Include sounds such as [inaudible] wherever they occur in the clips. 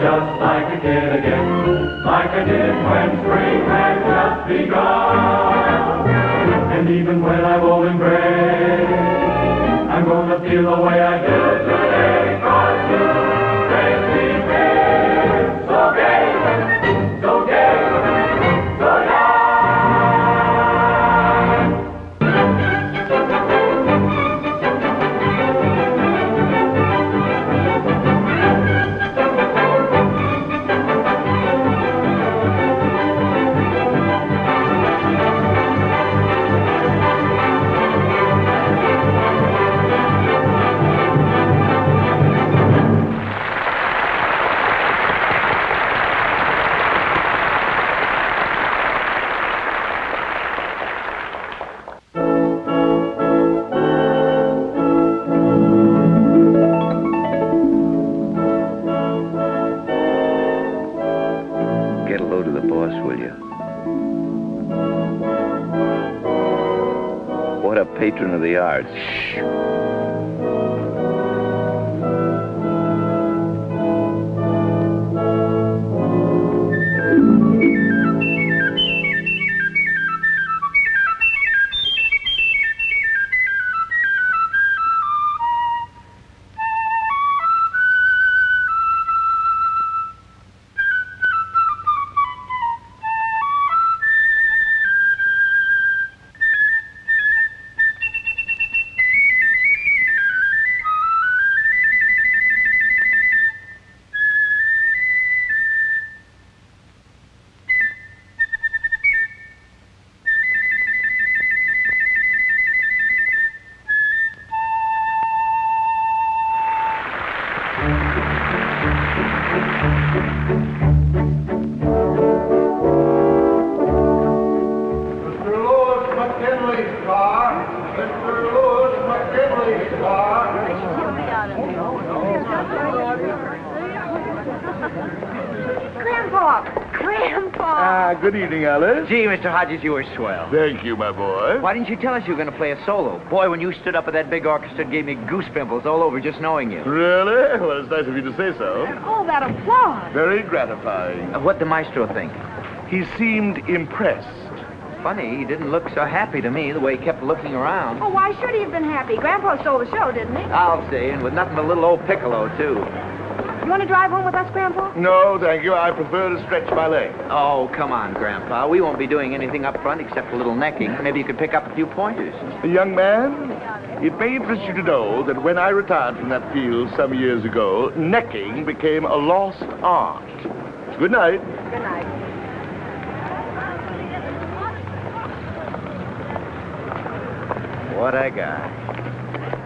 just like a kid again, like I did when spring had just begun. And even when I'm old and gray, I'm gonna feel the way I Gee, Mr. Hodges, you were swell. Thank you, my boy. Why didn't you tell us you were going to play a solo? Boy, when you stood up at that big orchestra, it gave me goose pimples all over just knowing you. Really? Well, it's nice of you to say so. And all that applause! Very gratifying. Uh, What'd the maestro think? He seemed impressed. Funny, he didn't look so happy to me the way he kept looking around. Oh, why should he have been happy? Grandpa stole the show, didn't he? I'll say, and with nothing but a little old Piccolo, too. You want to drive home with us, Grandpa? No, thank you. I prefer to stretch my legs. Oh, come on, Grandpa. We won't be doing anything up front except a little necking. Maybe you could pick up a few pointers. Young man, it may interest you to know that when I retired from that field some years ago, necking became a lost art. Good night. Good night. What I got?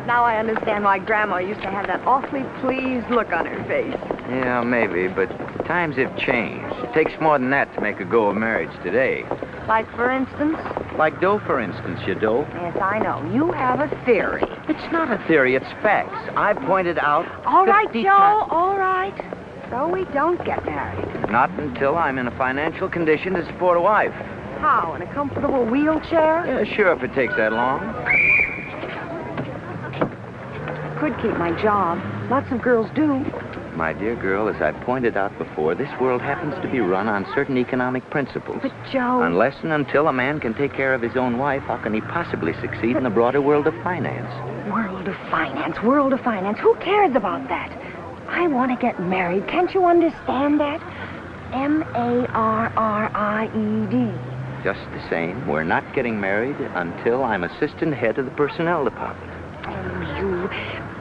Now I understand why Grandma used to have that awfully pleased look on her face. Yeah, maybe, but times have changed. It takes more than that to make a go of marriage today. Like, for instance? Like dough, for instance, you dough. Yes, I know. You have a theory. It's not a theory, it's facts. I pointed out. All right, Joe, times- all right. So we don't get married. Not until I'm in a financial condition to support a wife. How, in a comfortable wheelchair? Yeah, sure, if it takes that long. Could keep my job. Lots of girls do. My dear girl, as I pointed out before, this world happens to be run on certain economic principles. But, Joe... Unless and until a man can take care of his own wife, how can he possibly succeed in the broader world of finance? World of finance, world of finance. Who cares about that? I want to get married. Can't you understand that? M-A-R-R-I-E-D. Just the same, we're not getting married until I'm assistant head of the personnel department.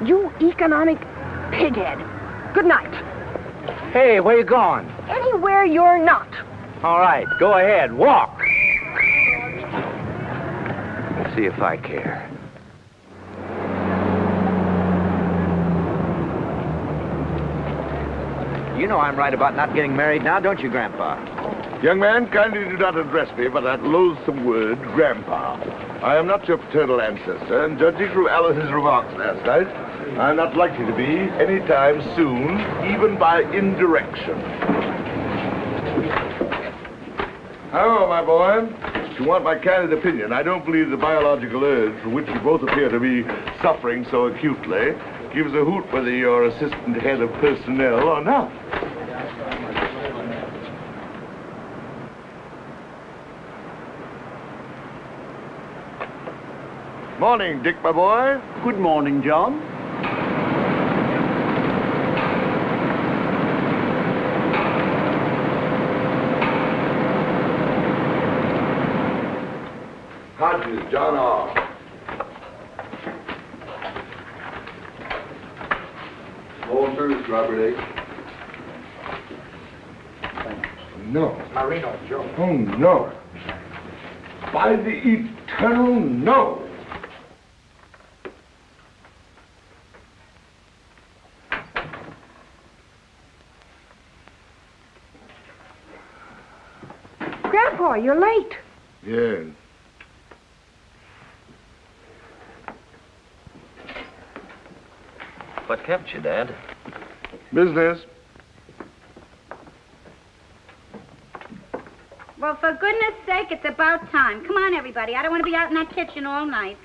You, you economic pighead. Good night. Hey, where you going? Anywhere you're not. All right, go ahead, walk. We'll see if I care. You know I'm right about not getting married now, don't you, Grandpa? Young man, kindly do not address me by that loathsome word, Grandpa. I am not your paternal ancestor, and judging from Alice's remarks last night, I'm not likely to be anytime soon, even by indirection. However, my boy, if you want my candid opinion, I don't believe the biological urge from which you both appear to be suffering so acutely gives a hoot whether you're assistant head of personnel or not. Morning, Dick, my boy. Good morning, John. Walters, Robert No. Marino, Joe. Oh, no. By the eternal no. Grandpa, you're late. Yes. What kept you, Dad? Business. Well, for goodness sake, it's about time. Come on, everybody. I don't want to be out in that kitchen all night.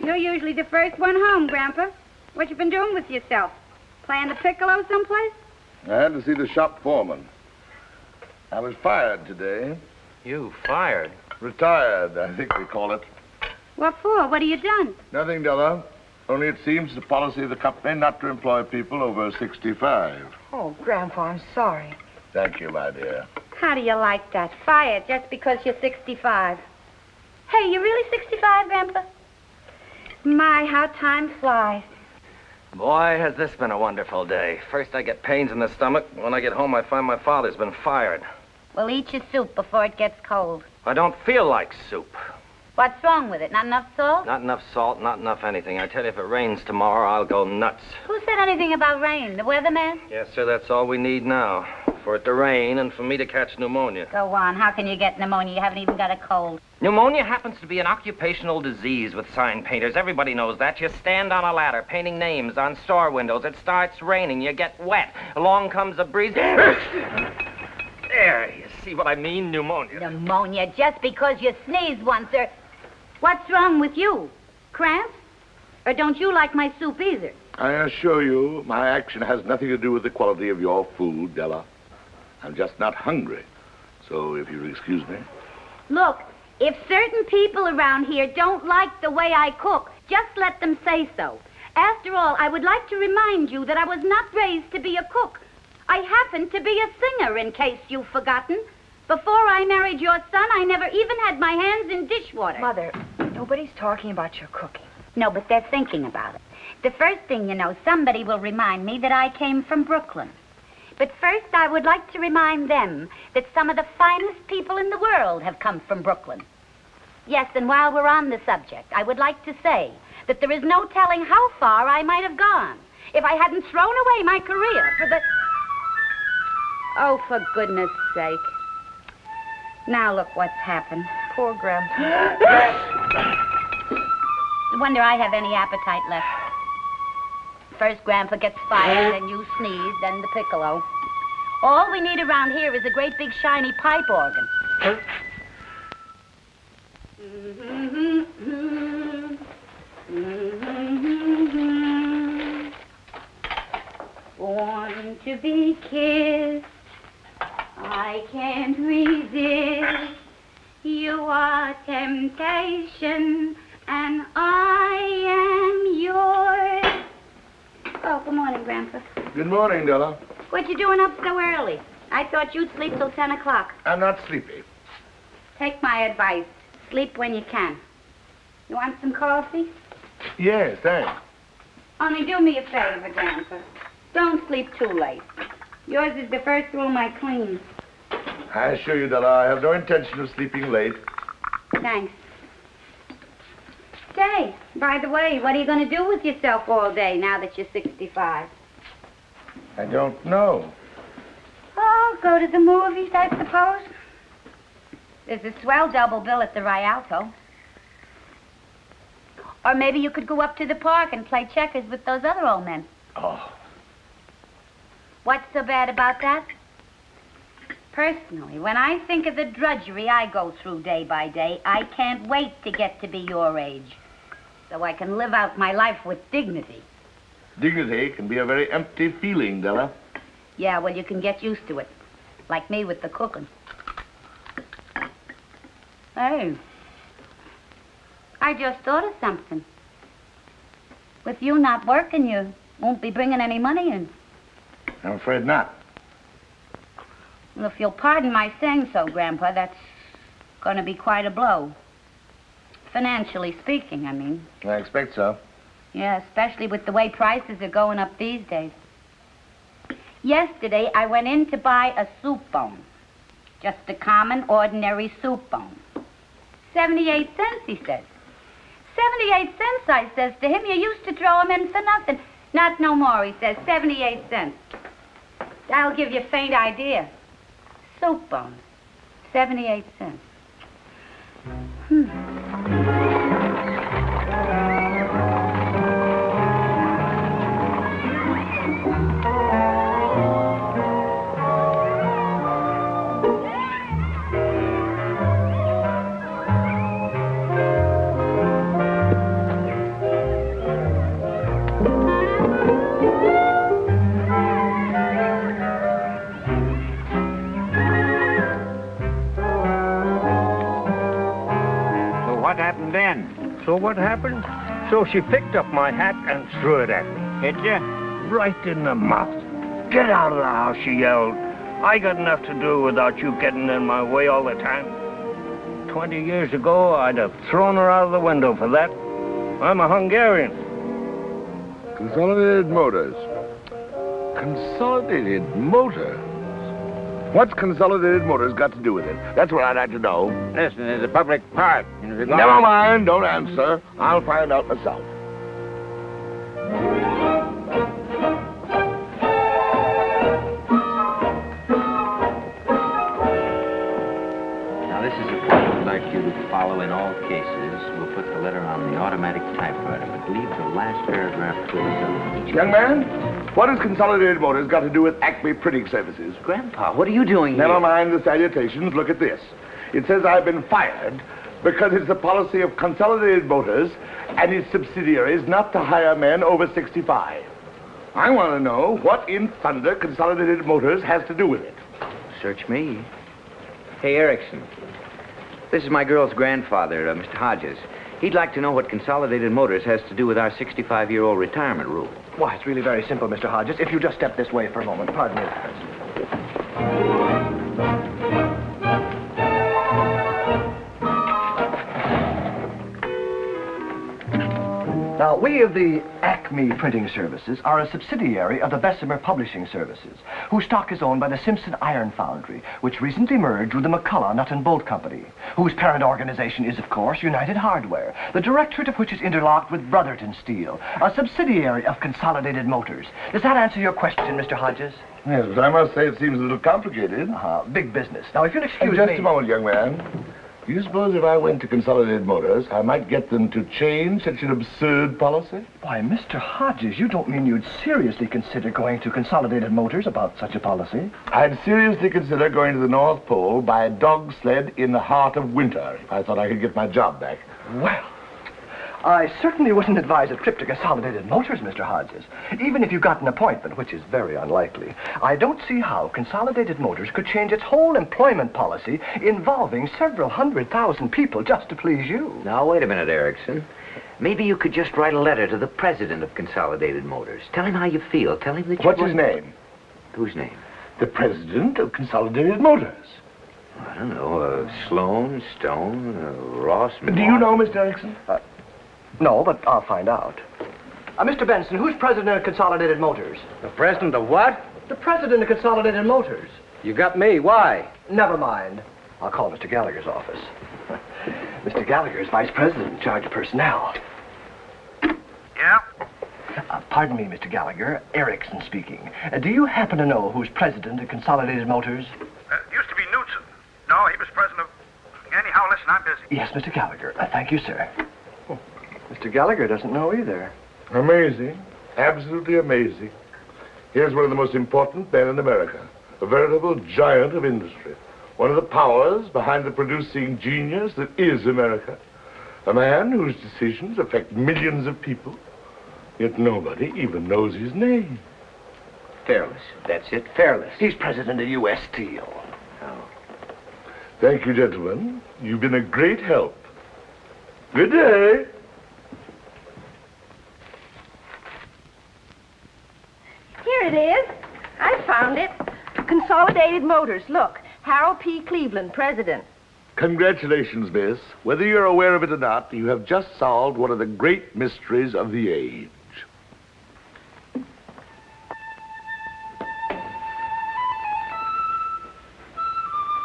You're usually the first one home, Grandpa. What you been doing with yourself? Playing the piccolo someplace? I had to see the shop foreman. I was fired today. You fired? Retired, I think they call it. What for? What have you done? Nothing, Della. Only it seems the policy of the company not to employ people over 65. Oh, Grandpa, I'm sorry. Thank you, my dear. How do you like that? Fired just because you're 65. Hey, you really 65, Grandpa? My, how time flies. Boy, has this been a wonderful day. First, I get pains in the stomach. When I get home, I find my father's been fired. Well, eat your soup before it gets cold. I don't feel like soup. What's wrong with it? Not enough salt? Not enough salt, not enough anything. I tell you, if it rains tomorrow, I'll go nuts. Who said anything about rain? The weatherman? Yes, sir, that's all we need now. For it to rain and for me to catch pneumonia. Go on. How can you get pneumonia? You haven't even got a cold. Pneumonia happens to be an occupational disease with sign painters. Everybody knows that. You stand on a ladder painting names on store windows. It starts raining. You get wet. Along comes a breeze. there, you see what I mean? Pneumonia. Pneumonia just because you sneezed once or... What's wrong with you? Cramps? Or don't you like my soup either? I assure you, my action has nothing to do with the quality of your food, Della. I'm just not hungry. So if you'll excuse me. Look, if certain people around here don't like the way I cook, just let them say so. After all, I would like to remind you that I was not raised to be a cook. I happen to be a singer, in case you've forgotten. Before I married your son, I never even had my hands in dishwater. Mother, nobody's talking about your cooking. No, but they're thinking about it. The first thing you know, somebody will remind me that I came from Brooklyn. But first, I would like to remind them that some of the finest people in the world have come from Brooklyn. Yes, and while we're on the subject, I would like to say that there is no telling how far I might have gone if I hadn't thrown away my career for the. Oh, for goodness sake. Now look what's happened. Poor Grandpa. I wonder I have any appetite left. First Grandpa gets fired, then you sneeze, then the piccolo. All we need around here is a great big shiny pipe organ. Born to be kissed, I can't resist. You are temptation, and I am yours. Oh, good morning, Grandpa. Good morning, Della. What you doing up so early? I thought you'd sleep till 10 o'clock. I'm not sleepy. Take my advice. Sleep when you can. You want some coffee? Yes, thanks. Only do me a favor, Grandpa. Don't sleep too late. Yours is the first room I clean. I assure you, Della, I have no intention of sleeping late. Thanks. Say, by the way, what are you going to do with yourself all day now that you're 65? I don't know. Oh, go to the movies, I suppose. There's a swell double bill at the Rialto. Or maybe you could go up to the park and play checkers with those other old men. Oh, What's so bad about that? Personally, when I think of the drudgery I go through day by day, I can't wait to get to be your age. So I can live out my life with dignity. dignity can be a very empty feeling, Della. Yeah, well, you can get used to it. Like me with the cooking. Hey, I just thought of something. With you not working, you won't be bringing any money in. I'm afraid not. Well, if you'll pardon my saying so, Grandpa, that's going to be quite a blow. Financially speaking, I mean. I expect so. Yeah, especially with the way prices are going up these days. Yesterday, I went in to buy a soup bone. Just a common, ordinary soup bone. 78 cents, he says. 78 cents, I says to him. You used to throw 'em in for nothing. Not no more, he says. 78 cents. That'll give you a faint idea. Soup bones, 78 cents. So So what happened? So she picked up my hat and threw it at me. Hit you? Right in the mouth. Get out of the house, she yelled. I got enough to do without you getting in my way all the time. Twenty years ago, I'd have thrown her out of the window for that. I'm a Hungarian. Consolidated Motors. Consolidated Motors? What's Consolidated Motors got to do with it? That's what I'd like to know. Listen, there's a public park. And if you go- Never mind, don't answer. I'll find out myself. Now, this is a point we'd like you to follow in all cases. We'll put the letter on the automatic typewriter, but leave the last paragraph to us. Young man, what has Consolidated Motors got to do with Acme Printing Services? Grandpa, what are you doing here? Never here? mind the salutations. Look at this. It says I've been fired because it's the policy of Consolidated Motors and its subsidiaries not to hire men over 65. I want to know what in thunder Consolidated Motors has to do with it. Search me. Hey, Erickson. This is my girl's grandfather, uh, Mr. Hodges. He'd like to know what Consolidated Motors has to do with our 65-year-old retirement rule. Why, it's really very simple, Mr. Hodges. If you just step this way for a moment. Pardon me. Now, we of the Acme Printing Services are a subsidiary of the Bessemer Publishing Services, whose stock is owned by the Simpson Iron Foundry, which recently merged with the McCullough Nut and Bolt Company, whose parent organization is, of course, United Hardware, the directorate of which is interlocked with Brotherton Steel, a subsidiary of Consolidated Motors. Does that answer your question, Mr. Hodges? Yes, but I must say it seems a little complicated. Uh, big business. Now, if you'll excuse just me... a moment, young man. Do you suppose if I went to Consolidated Motors, I might get them to change such an absurd policy? Why, Mr. Hodges, you don't mean you'd seriously consider going to Consolidated Motors about such a policy? I'd seriously consider going to the North Pole by dog sled in the heart of winter if I thought I could get my job back. Well, I certainly wouldn't advise a trip to Consolidated Motors, Mr. Hodges. Even if you got an appointment, which is very unlikely, I don't see how Consolidated Motors could change its whole employment policy involving several hundred thousand people just to please you. Now, wait a minute, Erickson. Maybe you could just write a letter to the president of Consolidated Motors. Tell him how you feel. Tell him that you... What's his name? Whose name? The president of Consolidated Motors. I don't know. Uh, Sloan, Stone, uh, Ross... Do you know, Mr. Erickson? No, but I'll find out. Uh, Mr. Benson, who's president of Consolidated Motors? The president of what? The president of Consolidated Motors. You got me. Why? Never mind. I'll call Mr. Gallagher's office. [laughs] Mr. Gallagher is vice president in charge of personnel. Yeah? Uh, pardon me, Mr. Gallagher. Erickson speaking. Uh, do you happen to know who's president of Consolidated Motors? Uh, used to be Knudsen. No, he was president of... Anyhow, listen, I'm busy. Yes, Mr. Gallagher. Uh, thank you, sir. Mr. Gallagher doesn't know either. Amazing. Absolutely amazing. Here's one of the most important men in America. A veritable giant of industry. One of the powers behind the producing genius that is America. A man whose decisions affect millions of people. Yet nobody even knows his name. Fairless. That's it. Fairless. He's president of U.S. Steel. Oh. Thank you, gentlemen. You've been a great help. Good day. Here it is. I found it. Consolidated Motors. Look, Harold P. Cleveland, president. Congratulations, miss. Whether you're aware of it or not, you have just solved one of the great mysteries of the age.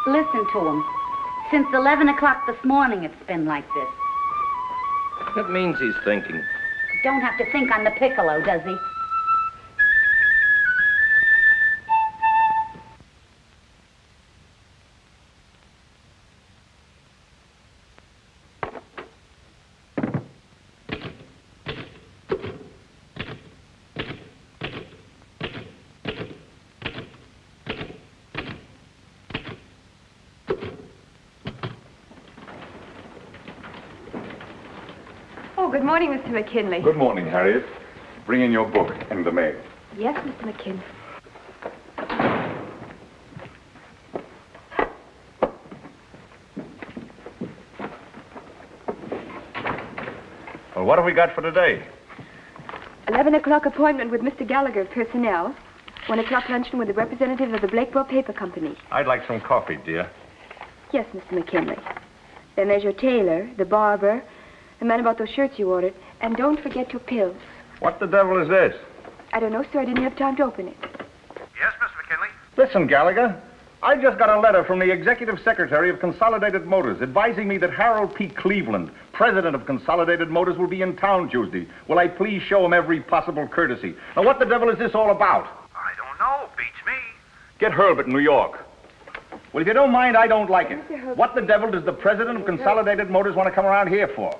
Listen to him. Since 11 o'clock this morning, it's been like this. That means he's thinking. Don't have to think on the piccolo, does he? Oh, good morning, Mr. McKinley. Good morning, Harriet. Bring in your book and the mail. Yes, Mr. McKinley. Well, what have we got for today? 11 o'clock appointment with Mr. Gallagher, personnel. 1 o'clock luncheon with the representative of the Blakeboro Paper Company. I'd like some coffee, dear. Yes, Mr. McKinley. Then there's your tailor, the barber, the man about those shirts you ordered, and don't forget your pills. What the devil is this? I don't know, sir. I didn't have time to open it. Yes, Mr. McKinley? Listen, Gallagher. I just got a letter from the executive secretary of Consolidated Motors advising me that Harold P. Cleveland, president of Consolidated Motors, will be in town Tuesday. Will I please show him every possible courtesy? Now, what the devil is this all about? I don't know. Beats me. Get Herbert in New York. Well, if you don't mind, I don't like it. What the devil does the president of Consolidated Motors want to come around here for?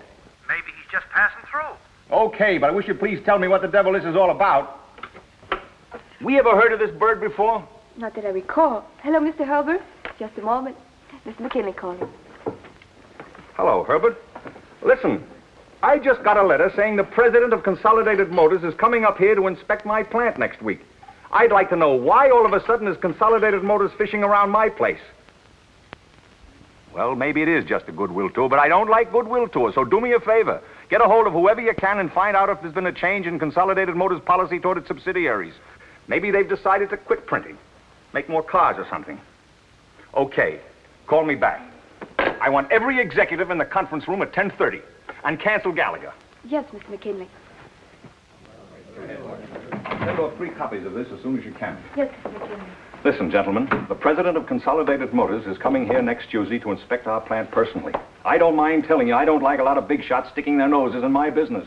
Maybe he's just passing through. Okay, but I wish you'd please tell me what the devil this is all about. We ever heard of this bird before? Not that I recall. Hello, Mr. Herbert. Just a moment. Mr. McKinley calling. Hello, Herbert. Listen, I just got a letter saying the president of Consolidated Motors is coming up here to inspect my plant next week. I'd like to know why all of a sudden is Consolidated Motors fishing around my place. Well, maybe it is just a goodwill tour, but I don't like goodwill tours, so do me a favor. Get a hold of whoever you can and find out if there's been a change in Consolidated Motors' policy toward its subsidiaries. Maybe they've decided to quit printing, make more cars or something. Okay, call me back. I want every executive in the conference room at 10.30 and cancel Gallagher. Yes, Mr. McKinley. Send off three copies of this as soon as you can. Yes, Mr. McKinley. Listen, gentlemen, the president of Consolidated Motors is coming here next Tuesday to inspect our plant personally. I don't mind telling you, I don't like a lot of big shots sticking their noses in my business.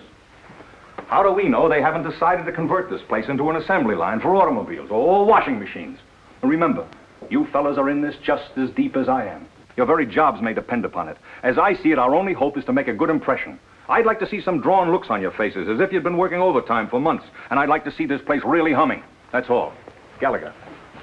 How do we know they haven't decided to convert this place into an assembly line for automobiles or washing machines? Remember, you fellas are in this just as deep as I am. Your very jobs may depend upon it. As I see it, our only hope is to make a good impression. I'd like to see some drawn looks on your faces, as if you'd been working overtime for months, and I'd like to see this place really humming. That's all. Gallagher,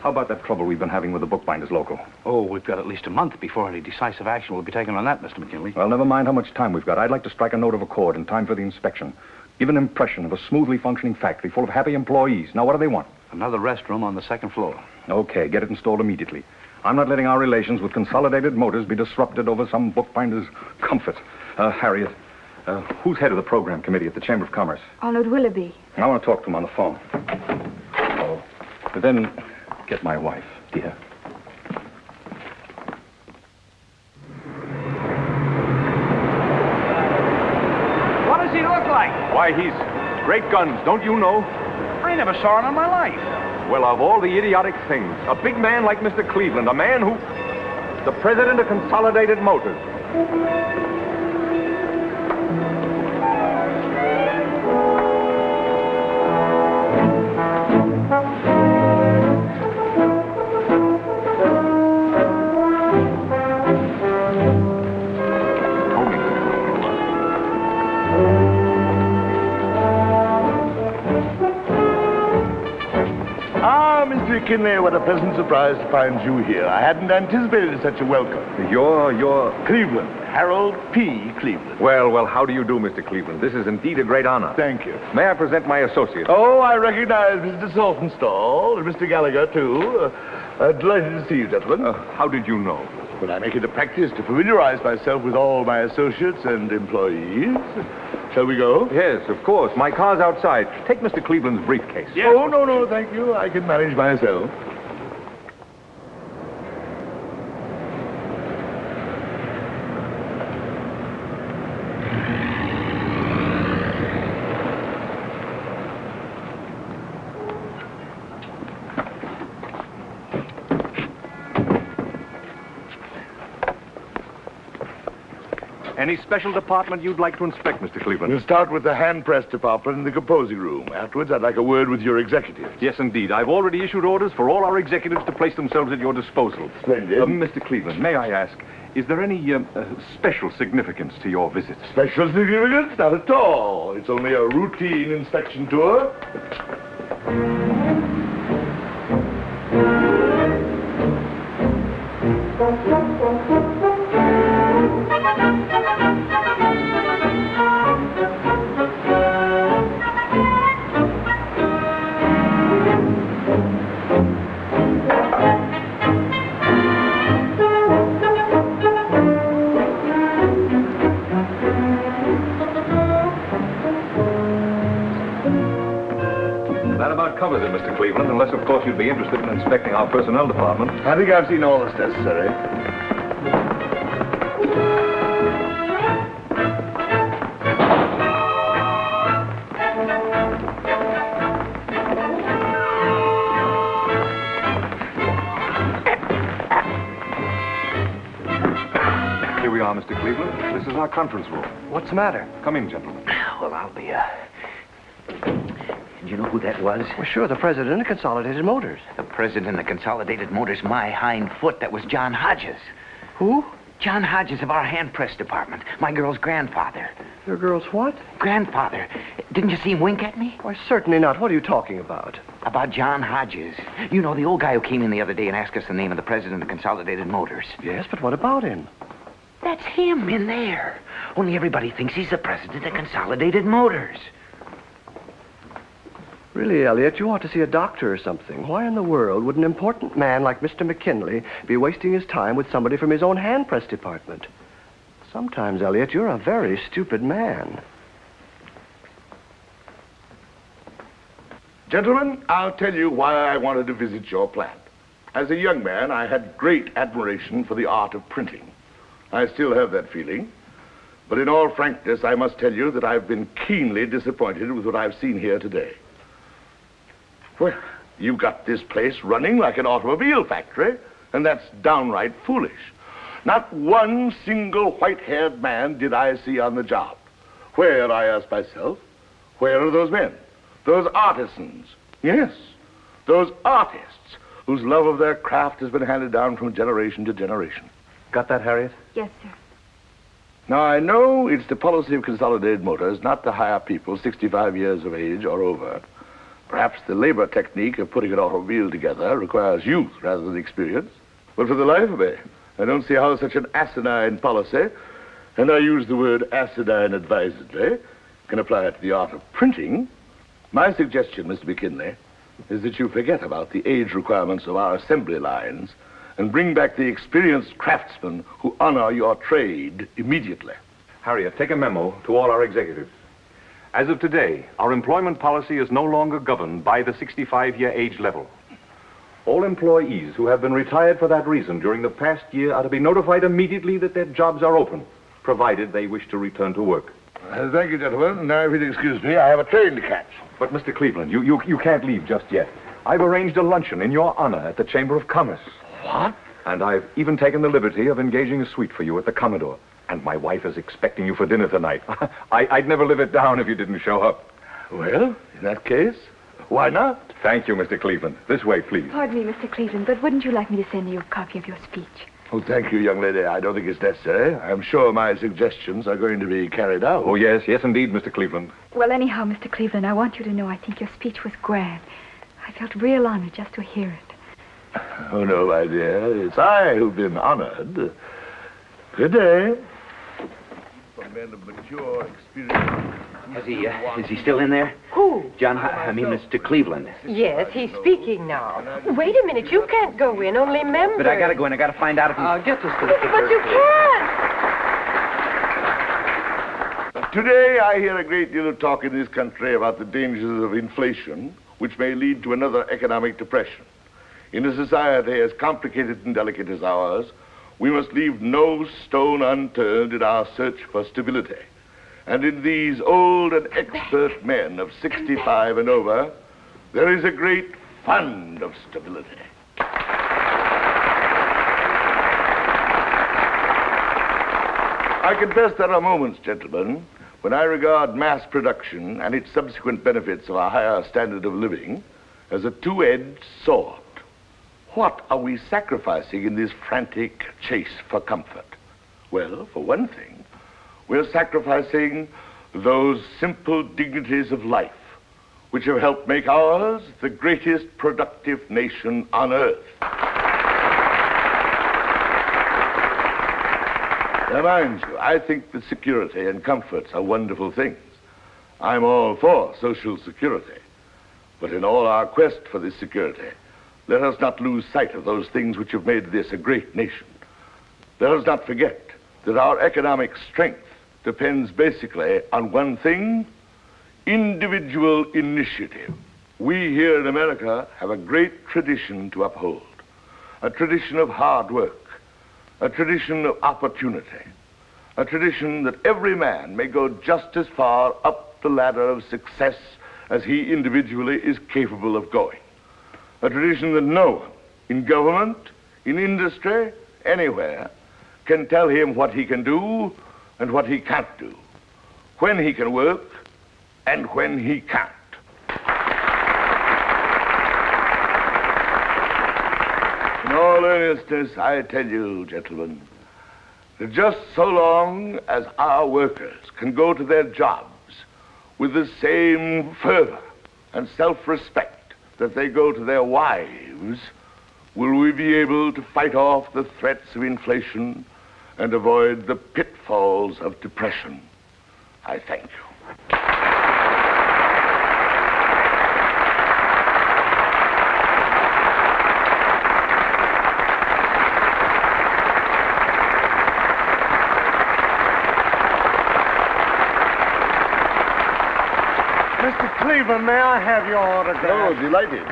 how about that trouble we've been having with the bookbinders local? Oh, we've got at least a month before any decisive action will be taken on that, Mr. McKinley. Well, never mind how much time we've got. I'd like to strike a note of accord in time for the inspection. Give an impression of a smoothly functioning factory full of happy employees. Now, what do they want? Another restroom on the second floor. Okay, get it installed immediately. I'm not letting our relations with Consolidated Motors be disrupted over some bookbinder's comfort. Uh, Harriet, uh, who's head of the program committee at the Chamber of Commerce? Arnold Willoughby. I want to talk to him on the phone. Oh. But then get my wife, dear. What does he look like? Why, he's great guns, don't you know? I never saw him in my life. Well, of all the idiotic things, a big man like Mr. Cleveland, a man who... The president of Consolidated Motors. McKinley, what a pleasant surprise to find you here. I hadn't anticipated such a welcome. You're, you're... Cleveland. Harold P. Cleveland. Well, well, how do you do, Mr. Cleveland? This is indeed a great honor. Thank you. May I present my associate? Oh, I recognize Mr. Saltonstall and Mr. Gallagher, too. Uh, delighted to see you, gentlemen. Uh, how did you know? But I make it a practice to familiarize myself with all my associates and employees. Shall we go? Yes, of course. My car's outside. Take Mr. Cleveland's briefcase. Oh, no, no, thank you. I can manage myself. Any special department you'd like to inspect, Mr. Cleveland? We'll start with the hand press department in the composing room. Afterwards, I'd like a word with your executives. Yes, indeed. I've already issued orders for all our executives to place themselves at your disposal. Splendid. Uh, Mr. Cleveland, may I ask, is there any um, uh, special significance to your visit? Special significance? Not at all. It's only a routine inspection tour. You'd be interested in inspecting our personnel department. I think I've seen all that's necessary. Here we are, Mr. Cleveland. This is our conference room. What's the matter? Come in, gentlemen. [sighs] Well, I'll be, uh... You know who that was? Well, sure, the president of Consolidated Motors. The president of Consolidated Motors, my hind foot. That was John Hodges. Who? John Hodges of our hand press department. My girl's grandfather. Your girl's what? Grandfather. Didn't you see him wink at me? Why, certainly not. What are you talking about? About John Hodges. You know, the old guy who came in the other day and asked us the name of the president of Consolidated Motors. Yes, but what about him? That's him in there. Only everybody thinks he's the president of Consolidated Motors. Really, Elliot, you ought to see a doctor or something. Why in the world would an important man like Mr. McKinley be wasting his time with somebody from his own hand press department? Sometimes, Elliot, you're a very stupid man. Gentlemen, I'll tell you why I wanted to visit your plant. As a young man, I had great admiration for the art of printing. I still have that feeling. But in all frankness, I must tell you that I've been keenly disappointed with what I've seen here today. Well, you've got this place running like an automobile factory, and that's downright foolish. Not one single white-haired man did I see on the job. Where, I ask myself, where are those men? Those artisans? Yes, those artists whose love of their craft has been handed down from generation to generation. Got that, Harriet? Yes, sir. Now, I know it's the policy of Consolidated Motors not to hire people 65 years of age or over. Perhaps the labor technique of putting an automobile together requires youth rather than experience. But for the life of me, I don't see how such an asinine policy, and I use the word asinine advisedly, can apply to the art of printing. My suggestion, Mr. McKinley, is that you forget about the age requirements of our assembly lines and bring back the experienced craftsmen who honor your trade immediately. Harriet, take a memo to all our executives. As of today, our employment policy is no longer governed by the 65-year age level. All employees who have been retired for that reason during the past year are to be notified immediately that their jobs are open, provided they wish to return to work. Uh, thank you, gentlemen. Now, if you'll excuse me, I have a train to catch. But, Mr. Cleveland, you, you, you can't leave just yet. I've arranged a luncheon in your honor at the Chamber of Commerce. What? And I've even taken the liberty of engaging a suite for you at the Commodore. And my wife is expecting you for dinner tonight. [laughs] I, I'd never live it down if you didn't show up. Well, in that case, why not? Thank you, Mr. Cleveland. This way, please. Pardon me, Mr. Cleveland, but wouldn't you like me to send you a copy of your speech? Oh, thank you, young lady. I don't think it's necessary. I'm sure my suggestions are going to be carried out. Oh, yes, yes, indeed, Mr. Cleveland. Well, anyhow, Mr. Cleveland, I want you to know I think your speech was grand. I felt real honored just to hear it. Oh, no, my dear. It's I who've been honored. Good day. For men of mature experience. Is he, uh, is he still in there? Who? John, I I mean, Mr. Cleveland. Yes, he's speaking now. Wait a minute, you can't go in, only members. But I gotta go in. I gotta find out if he's... Uh, get this to But you can't! Today, I hear a great deal of talk in this country about the dangers of inflation, which may lead to another economic depression. In a society as complicated and delicate as ours, we must leave no stone unturned in our search for stability. And in these old and expert men of 65 and over, there is a great fund of stability. I confess there are moments, gentlemen, when I regard mass production and its subsequent benefits of a higher standard of living as a two-edged sword. What are we sacrificing in this frantic chase for comfort? Well, for one thing, we're sacrificing those simple dignities of life which have helped make ours the greatest productive nation on earth. Now, mind you, I think that security and comforts are wonderful things. I'm all for social security. But in all our quest for this security, let us not lose sight of those things which have made this a great nation. Let us not forget that our economic strength depends basically on one thing individual initiative. We here in America have a great tradition to uphold a tradition of hard work, a tradition of opportunity, a tradition that every man may go just as far up the ladder of success as he individually is capable of going. A tradition that no one in government, in industry, anywhere can tell him what he can do and what he can't do, when he can work and when he can't. In all earnestness, I tell you, gentlemen, that just so long as our workers can go to their jobs with the same fervor and self-respect that they go to their wives, will we be able to fight off the threats of inflation and avoid the pitfalls of depression. I thank you. Mr. Cleveland, may I have your autograph? Oh, delighted.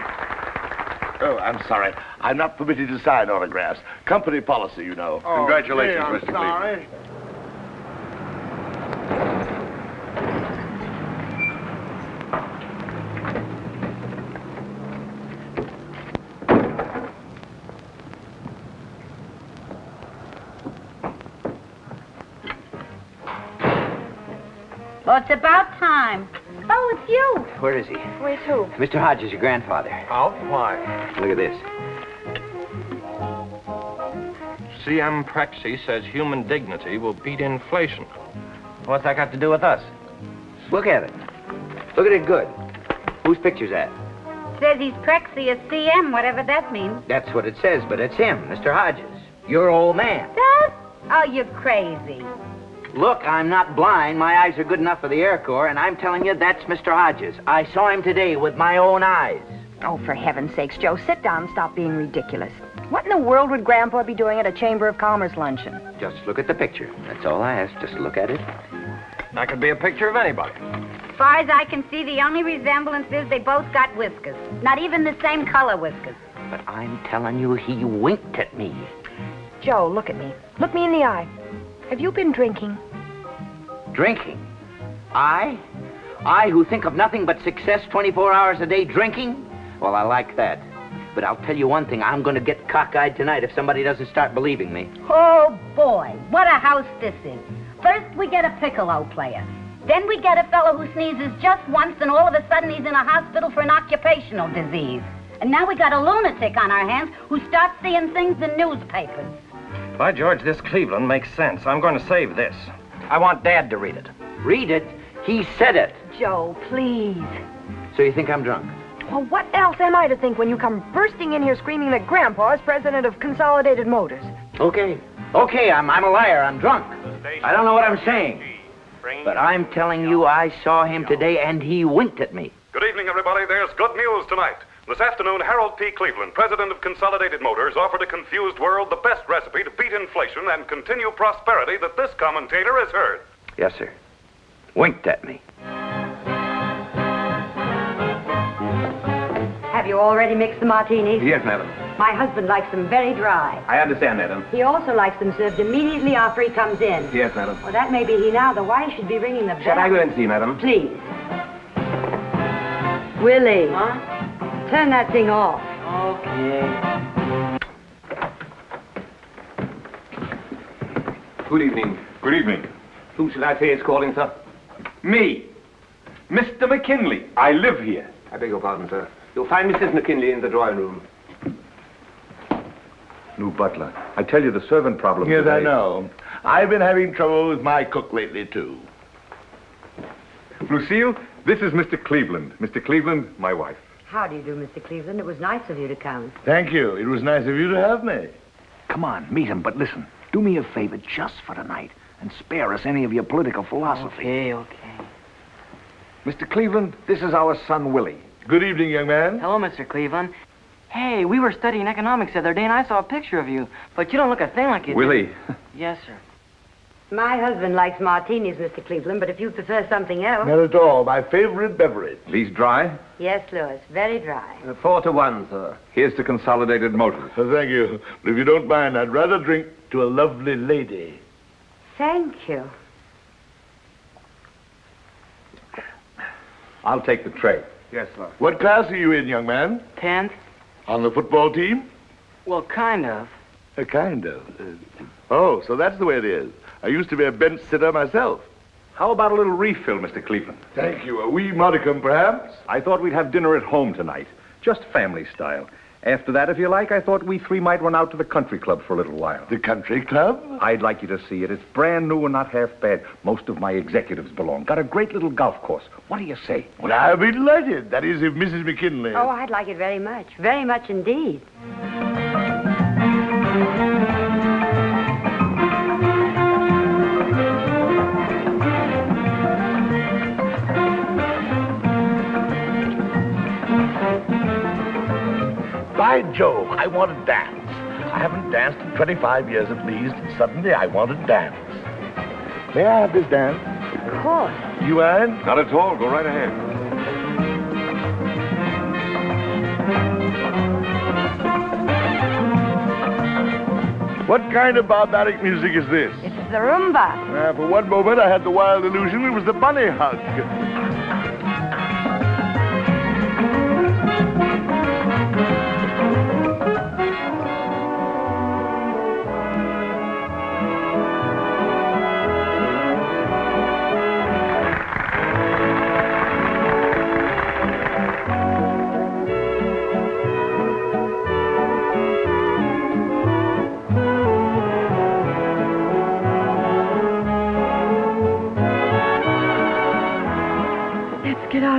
Oh, I'm sorry. I'm not permitted to sign autographs. Company policy, you know. Oh, Congratulations, gee, I'm Mr. sorry. Cleveland. Well, it's about time. It's you. Where is he? Where's who? Mr. Hodges, your grandfather. Out? Why? Look at this. C.M. Prexy says human dignity will beat inflation. What's that got to do with us? Look at it. Look at it good. Whose picture's that? Says he's Prexy as CM, whatever that means. That's what it says, but it's him, Mr. Hodges. Your old man. Does? Oh, you're crazy. Look, I'm not blind. My eyes are good enough for the Air Corps, and I'm telling you, that's Mr. Hodges. I saw him today with my own eyes. Oh, for heaven's sakes, Joe, sit down and stop being ridiculous. What in the world would Grandpa be doing at a Chamber of Commerce luncheon? Just look at the picture. That's all I ask. Just look at it. That could be a picture of anybody. As far as I can see, the only resemblance is they both got whiskers. Not even the same color whiskers. But I'm telling you, he winked at me. Joe, look at me. Look me in the eye. Have you been drinking? Drinking? I? I who think of nothing but success 24 hours a day drinking? Well, I like that. But I'll tell you one thing, I'm going to get cockeyed tonight if somebody doesn't start believing me. Oh, boy, what a house this is. First, we get a piccolo player. Then we get a fellow who sneezes just once, and all of a sudden he's in a hospital for an occupational disease. And now we got a lunatic on our hands who starts seeing things in newspapers. By George, this Cleveland makes sense. I'm going to save this. I want Dad to read it. Read it? He said it. Joe, please. So you think I'm drunk? Well, what else am I to think when you come bursting in here screaming that Grandpa is president of Consolidated Motors? Okay. Okay, I'm, I'm a liar. I'm drunk. I don't know what I'm saying. But I'm telling you, I saw him today and he winked at me. Good evening, everybody. There's good news tonight. This afternoon, Harold P. Cleveland, president of Consolidated Motors, offered a confused world the best recipe to beat inflation and continue prosperity that this commentator has heard. Yes, sir. Winked at me. Have you already mixed the martinis? Yes, madam. My husband likes them very dry. I understand, madam. He also likes them served immediately after he comes in. Yes, madam. Well, that may be he now, The wife should be ringing the bell. Shall I go and see, madam? Please. Willie. Huh? Turn that thing off. Okay. Good evening. Good evening. Who should I say is calling, sir? Me. Mr. McKinley. I live here. I beg your pardon, sir. You'll find Mrs. McKinley in the drawing room. New butler. I tell you, the servant problem Yes, today... I know. I've been having trouble with my cook lately, too. Lucille, this is Mr. Cleveland. Mr. Cleveland, my wife. How do you do, Mr. Cleveland? It was nice of you to come. Thank you. It was nice of you to have me. Come on, meet him, but listen. Do me a favor just for tonight and spare us any of your political philosophy. Okay, okay. Mr. Cleveland, this is our son, Willie. Good evening, young man. Hello, Mr. Cleveland. Hey, we were studying economics the other day, and I saw a picture of you. But you don't look a thing like you do. Willie. Yes, sir. My husband likes martinis, Mr. Cleveland, but if you prefer something else. Not at all. My favorite beverage. These dry? Yes, Louis, very dry. Uh, four to one, sir. Here's to Consolidated Motors. Oh, thank you. But if you don't mind, I'd rather drink to a lovely lady. Thank you. I'll take the tray. Yes, sir. What class are you in, young man? Tenth? On the football team? Well, kind of. Uh, kind of. Uh, oh, so that's the way it is. I used to be a bench sitter myself. How about a little refill, Mr. Cleveland? Thank you. A wee modicum, perhaps? I thought we'd have dinner at home tonight. Just family style. After that, if you like, I thought we three might run out to the country club for a little while. The country club? I'd like you to see it. It's brand new and not half bad. Most of my executives belong. Got a great little golf course. What do you say? Well, I'll be delighted. That is, if Mrs. McKinley. Oh, I'd like it very much. Very much indeed. By Jove, I want to dance. I haven't danced in 25 years at least, and suddenly I want to dance. May I have this dance? Of course. You mind? Not at all. Go right ahead. What kind of barbaric music is this? It's the rumba. Uh, for one moment, I had the wild illusion it was the bunny hug.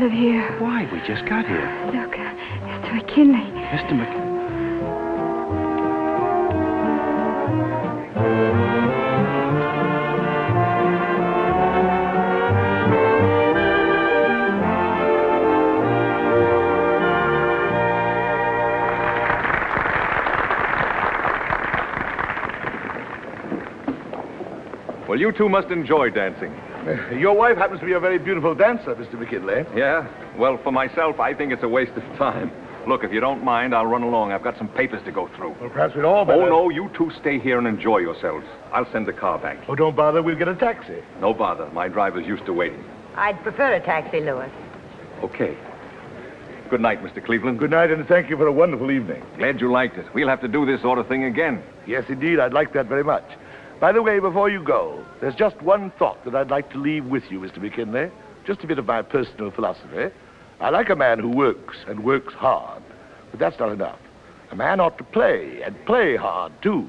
Of here. Why? We just got here. Look, uh, Mr. McKinley. Mr. McKinley. Well, you two must enjoy dancing. [laughs] Your wife happens to be a very beautiful dancer, Mr. McKinley. Yeah? Well, for myself, I think it's a waste of time. Look, if you don't mind, I'll run along. I've got some papers to go through. Well, perhaps we'd all oh, better... Oh, no, you two stay here and enjoy yourselves. I'll send the car back. Oh, don't bother. We'll get a taxi. No bother. My driver's used to waiting. I'd prefer a taxi, Louis. Okay. Good night, Mr. Cleveland. Good night, and thank you for a wonderful evening. Glad you liked it. We'll have to do this sort of thing again. Yes, indeed. I'd like that very much. By the way, before you go, there's just one thought that I'd like to leave with you, Mr. McKinley. Just a bit of my personal philosophy. I like a man who works and works hard, but that's not enough. A man ought to play and play hard, too.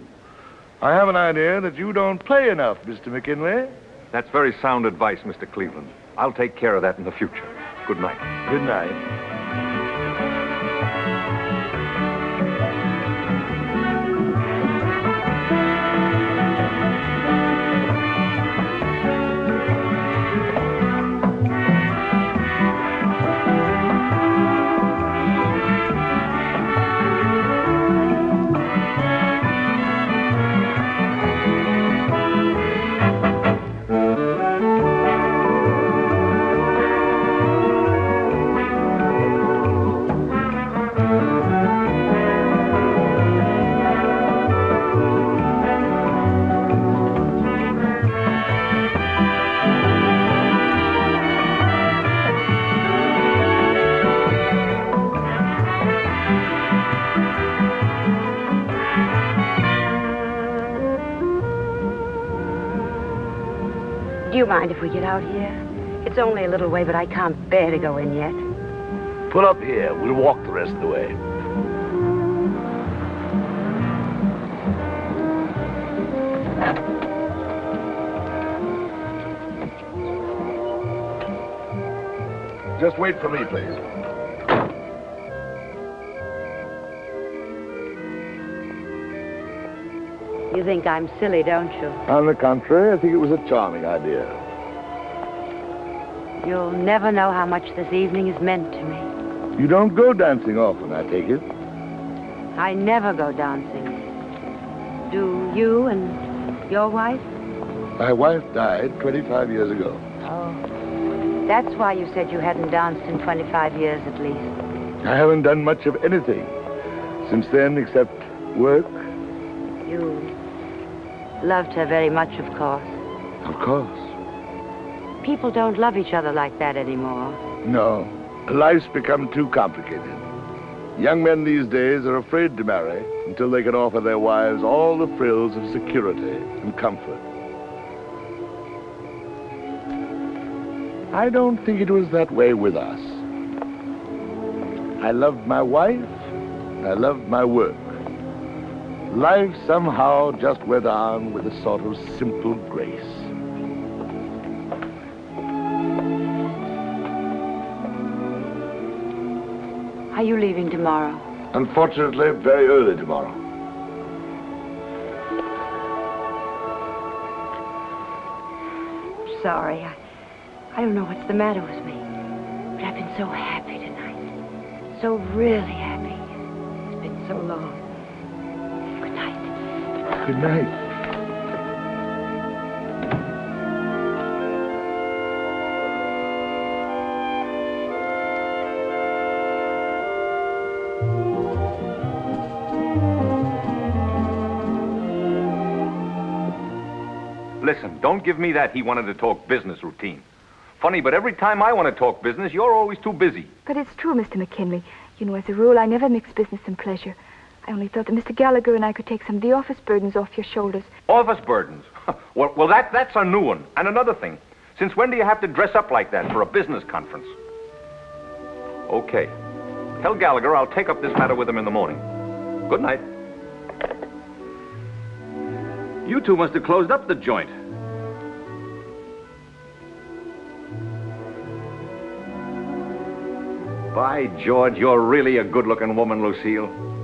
I have an idea that you don't play enough, Mr. McKinley. That's very sound advice, Mr. Cleveland. I'll take care of that in the future. Good night. Good night. Mind if we get out here? It's only a little way, but I can't bear to go in yet. Pull up here. We'll walk the rest of the way. Just wait for me, please. You think I'm silly, don't you? On the contrary, I think it was a charming idea. You'll never know how much this evening has meant to me. You don't go dancing often, I take it. I never go dancing. Do you and your wife? My wife died 25 years ago. Oh. That's why you said you hadn't danced in 25 years at least. I haven't done much of anything since then except work. You loved her very much, of course. Of course. People don't love each other like that anymore. No. Life's become too complicated. Young men these days are afraid to marry until they can offer their wives all the frills of security and comfort. I don't think it was that way with us. I loved my wife. I loved my work. Life somehow just went on with a sort of simple grace. Are you leaving tomorrow? Unfortunately, very early tomorrow. I'm Sorry. I, I don't know what's the matter with me. But I've been so happy tonight. So really happy. It's been so long. Good night. Listen, don't give me that he wanted to talk business routine. Funny, but every time I want to talk business, you're always too busy. But it's true, Mr. McKinley. You know, as a rule, I never mix business and pleasure. I only thought that Mr. Gallagher and I could take some of the office burdens off your shoulders. Office burdens. [laughs] well, well, that, that's a new one. And another thing. Since when do you have to dress up like that for a business conference? Okay. Tell Gallagher I'll take up this matter with him in the morning. Good night. You two must have closed up the joint. By George, you're really a good-looking woman, Lucille.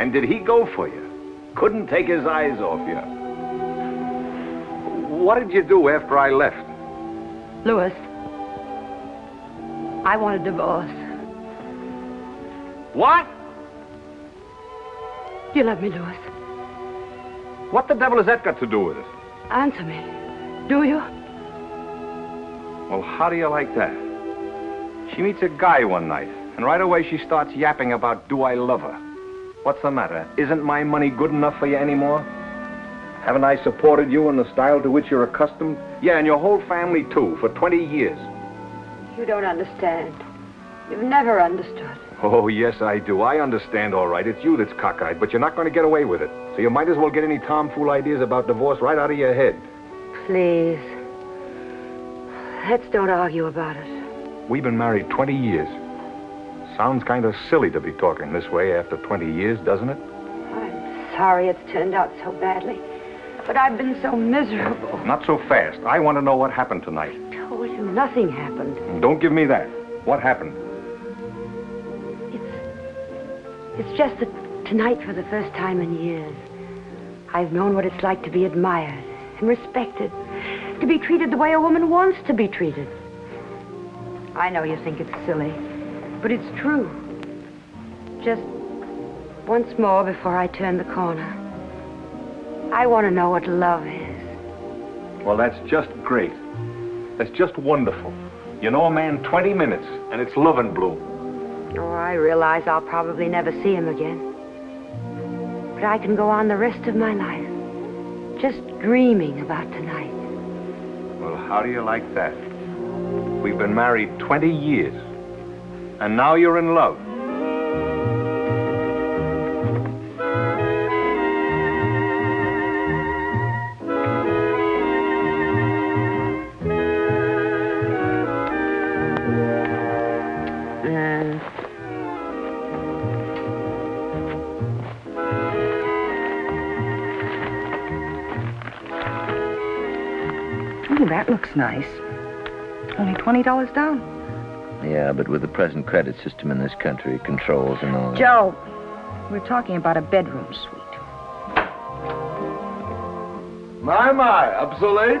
And did he go for you? Couldn't take his eyes off you. What did you do after I left? Louis, I want a divorce. What? You love me, Louis. What the devil has that got to do with it? Answer me. Do you? Well, how do you like that? She meets a guy one night, and right away she starts yapping about do I love her. What's the matter? Isn't my money good enough for you anymore? Haven't I supported you in the style to which you're accustomed? Yeah, and your whole family, too, for 20 years. You don't understand. You've never understood. Oh, yes, I do. I understand all right. It's you that's cockeyed, but you're not going to get away with it. So you might as well get any tomfool ideas about divorce right out of your head. Please. Let's don't argue about it. We've been married 20 years. Sounds kind of silly to be talking this way after 20 years, doesn't it? I'm sorry it's turned out so badly. But I've been so miserable. Not so fast. I want to know what happened tonight. I told you nothing happened. Don't give me that. What happened? It's just that tonight, for the first time in years, I've known what it's like to be admired and respected, to be treated the way a woman wants to be treated. I know you think it's silly, but it's true. Just once more before I turn the corner, I want to know what love is. Well, that's just great. That's just wonderful. You know a man 20 minutes, and it's love and bloom. Oh, I realize I'll probably never see him again. But I can go on the rest of my life just dreaming about tonight. Well, how do you like that? We've been married 20 years, and now you're in love. Ooh, that looks nice. Only $20 down. Yeah, but with the present credit system in this country, controls and all that. Joe, we're talking about a bedroom suite. My, my, up so late?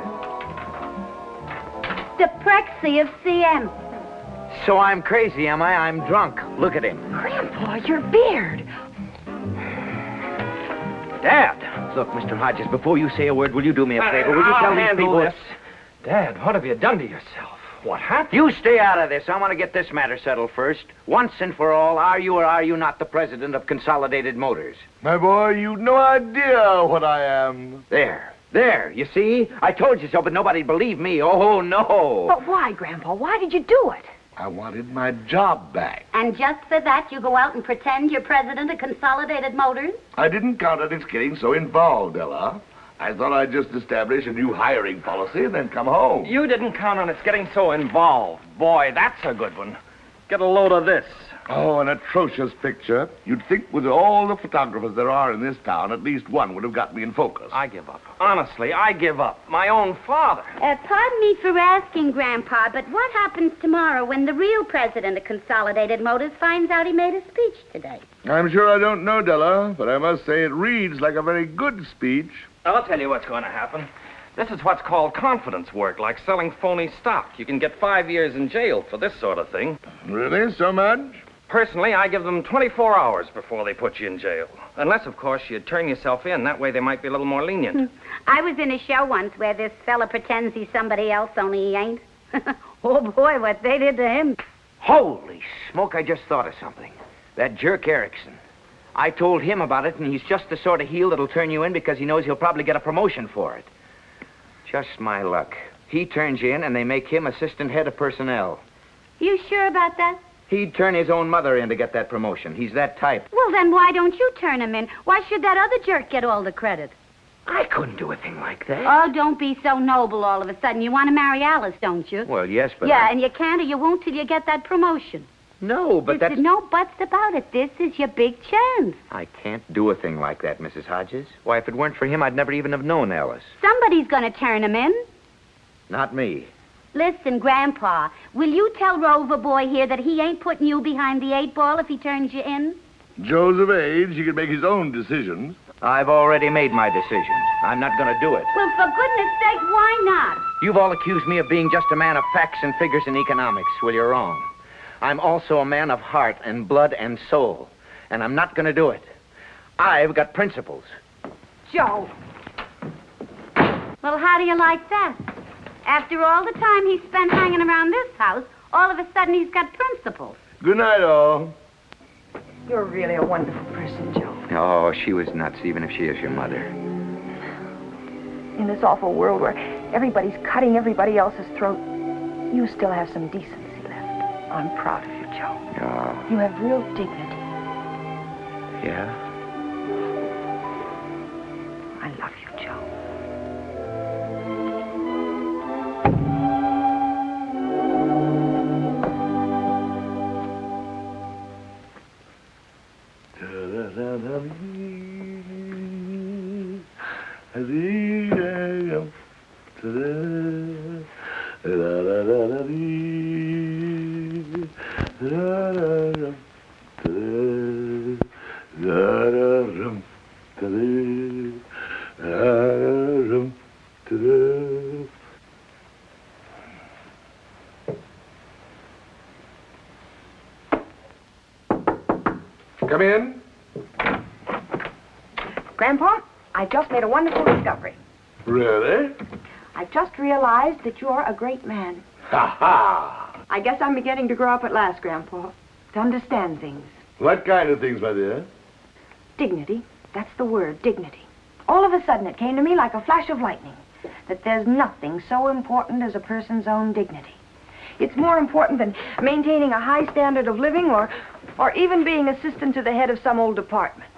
The Prexy of CM. So I'm crazy, am I? I'm drunk. Look at him. Grandpa, your beard. Dad! Look, Mr. Hodges, before you say a word, will you do me a favor? Will you I'll tell these people... this. Dad, what have you done to yourself? What happened? You stay out of this. I want to get this matter settled first. Once and for all, are you or are you not the president of Consolidated Motors? My boy, you've no idea what I am. There. There. You see? I told you so, but nobody believed me. Oh, no. But why, Grandpa? Why did you do it? I wanted my job back. And just for that, you go out and pretend you're president of Consolidated Motors? I didn't count on its getting so involved, Della. I thought I'd just establish a new hiring policy and then come home. You didn't count on its getting so involved. Boy, that's a good one. Get a load of this. Oh, an atrocious picture. You'd think with all the photographers there are in this town, at least one would have got me in focus. I give up. Honestly, I give up. My own father. Uh, pardon me for asking, Grandpa, but what happens tomorrow when the real president of Consolidated Motors finds out he made a speech today? I'm sure I don't know, Della, but I must say it reads like a very good speech. I'll tell you what's going to happen. This is what's called confidence work, like selling phony stock. You can get five years in jail for this sort of thing. Really? So much? Personally, I give them 24 hours before they put you in jail. Unless, of course, you turn yourself in. That way they might be a little more lenient. [laughs] I was in a show once where this fella pretends he's somebody else, only he ain't. [laughs] oh, boy, what they did to him. Holy smoke, I just thought of something. That jerk Erickson. I told him about it, and he's just the sort of heel that'll turn you in because he knows he'll probably get a promotion for it. Just my luck. He turns you in, and they make him assistant head of personnel. You sure about that? He'd turn his own mother in to get that promotion. He's that type. Well, then why don't you turn him in? Why should that other jerk get all the credit? I couldn't do a thing like that. Oh, don't be so noble all of a sudden. You want to marry Alice, don't you? Well, yes, but. yeah, I- and you can't or you won't till you get that promotion. No, but There's that's. no buts about it. This is your big chance. I can't do a thing like that, Mrs. Hodges. Why, if it weren't for him, I'd never even have known Alice. Somebody's going to turn him in. Not me. Listen, Grandpa, will you tell Rover Boy here that he ain't putting you behind the eight ball if he turns you in? Joe's of age. He can make his own decisions. I've already made my decision. I'm not going to do it. Well, for goodness sake, why not? You've all accused me of being just a man of facts and figures and economics. Well, you're wrong. I'm also a man of heart and blood and soul. And I'm not going to do it. I've got principles. Joe. Well, how do you like that? After all the time he spent hanging around this house, all of a sudden he's got principles. Good night, all. You're really a wonderful person, Joe. Oh, she was nuts, even if she is your mother. In this awful world where everybody's cutting everybody else's throat, you still have some decency left. I'm proud of you, Joe. Oh, You have real dignity. yeah? I love you, Joe. Come in. Grandpa, I've just made a wonderful discovery. Really? I've just realized that you're a great man. Ha ha! I guess I'm beginning to grow up at last, Grandpa. To understand things. What kind of things, my dear? Dignity. That's the word, dignity. All of a sudden, it came to me like a flash of lightning that there's nothing so important as a person's own dignity. It's more important than maintaining a high standard of living or, or even being assistant to the head of some old department.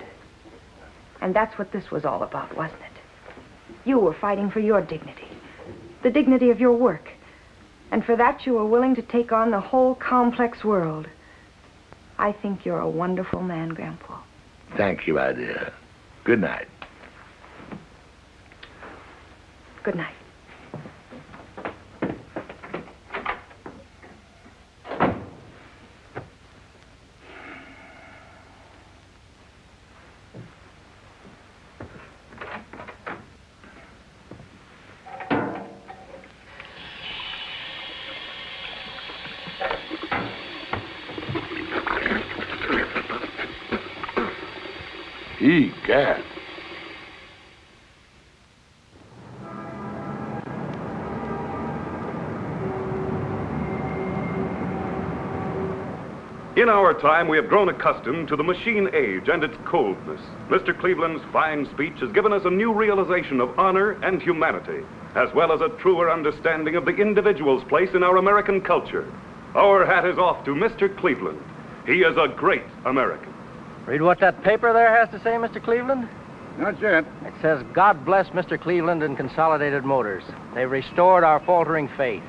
And that's what this was all about, wasn't it? You were fighting for your dignity, the dignity of your work. And for that, you were willing to take on the whole complex world. I think you're a wonderful man, Grandpa. Thank you, my dear. Good night. Good night. In our time, we have grown accustomed to the machine age and its coldness. Mr. Cleveland's fine speech has given us a new realization of honor and humanity, as well as a truer understanding of the individual's place in our American culture. Our hat is off to Mr. Cleveland. He is a great American. Read what that paper there has to say, Mr. Cleveland? Not yet. It says, God bless Mr. Cleveland and Consolidated Motors. They've restored our faltering faith.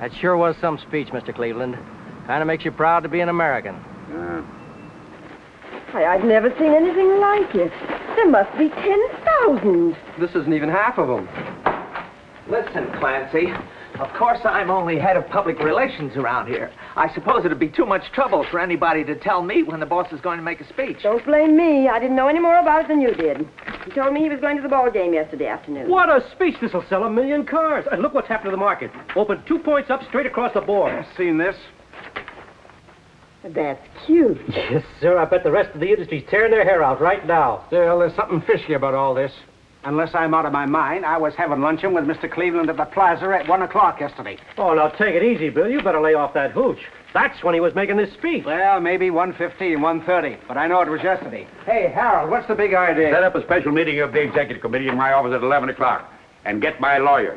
That sure was some speech, Mr. Cleveland. Kind of makes you proud to be an American. Yeah. Why, I've never seen anything like it. There must be 10,000. This isn't even half of them. Listen, Clancy. Of course, I'm only head of public relations around here. I suppose it'd be too much trouble for anybody to tell me when the boss is going to make a speech. Don't blame me. I didn't know any more about it than you did. He told me he was going to the ball game yesterday afternoon. What a speech. This'll sell a million cars. And look what's happened to the market. Opened two points up straight across the board. Seen this? That's cute. Yes, sir. I bet the rest of the industry's tearing their hair out right now. Still, there's something fishy about all this. Unless I'm out of my mind, I was having luncheon with Mr. Cleveland at the plaza at 1 o'clock yesterday. Oh, now take it easy, Bill. You better lay off that hooch. That's when he was making this speech. Well, maybe 1.15, 1.30, but I know it was yesterday. Hey, Harold, what's the big idea? Set up a special meeting of the executive committee in my office at 11 o'clock and get my lawyer.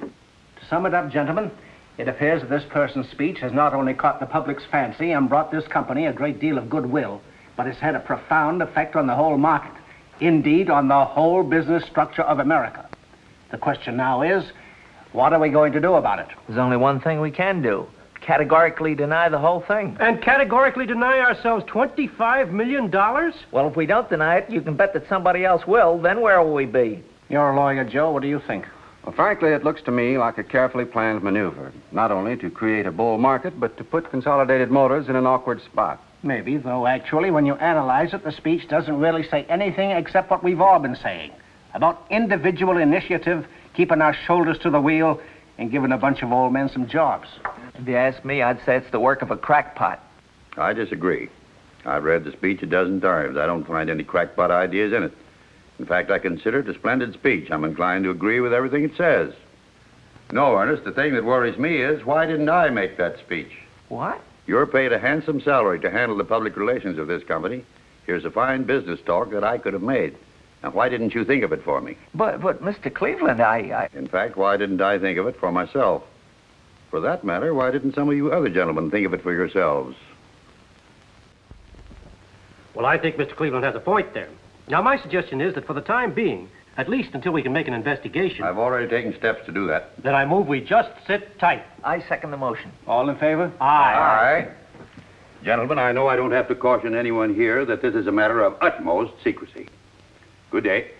To sum it up, gentlemen, it appears that this person's speech has not only caught the public's fancy and brought this company a great deal of goodwill, but it's had a profound effect on the whole market. Indeed, on the whole business structure of America. The question now is, what are we going to do about it? There's only one thing we can do categorically deny the whole thing. And categorically deny ourselves $25 million? Well, if we don't deny it, you can bet that somebody else will. Then where will we be? You're a lawyer, Joe. What do you think? Well, frankly, it looks to me like a carefully planned maneuver, not only to create a bull market, but to put Consolidated Motors in an awkward spot. Maybe, though actually, when you analyze it, the speech doesn't really say anything except what we've all been saying about individual initiative, keeping our shoulders to the wheel, and giving a bunch of old men some jobs. If you ask me, I'd say it's the work of a crackpot. I disagree. I've read the speech a dozen times. I don't find any crackpot ideas in it. In fact, I consider it a splendid speech. I'm inclined to agree with everything it says. No, Ernest, the thing that worries me is why didn't I make that speech? What? You're paid a handsome salary to handle the public relations of this company. Here's a fine business talk that I could have made. Now, why didn't you think of it for me? But, but, Mr. Cleveland, I, I... In fact, why didn't I think of it for myself? For that matter, why didn't some of you other gentlemen think of it for yourselves? Well, I think Mr. Cleveland has a point there. Now, my suggestion is that for the time being, at least until we can make an investigation, I've already taken steps to do that. then I move we just sit tight. I second the motion. All in favor? Aye. Aye. Gentlemen, I know I don't have to caution anyone here that this is a matter of utmost secrecy. Good day.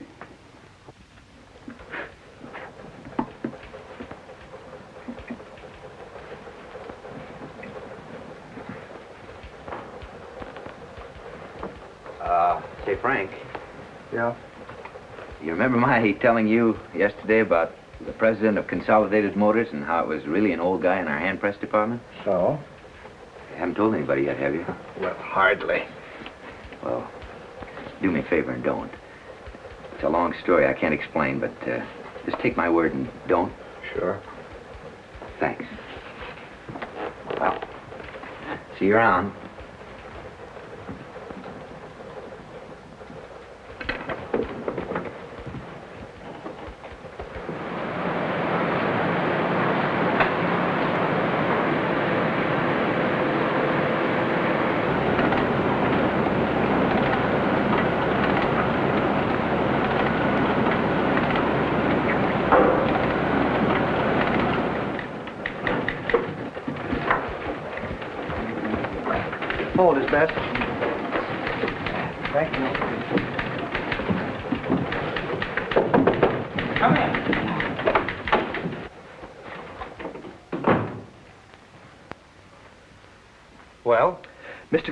Uh, say, Frank, Yeah. You remember my telling you yesterday about the president of Consolidated Motors and how it was really an old guy in our hand press department? So? You haven't told anybody yet, have you? Well, hardly. Well, do me a favor and don't. It's a long story I can't explain, but uh, just take my word and don't. Sure. Thanks. Well, see you around.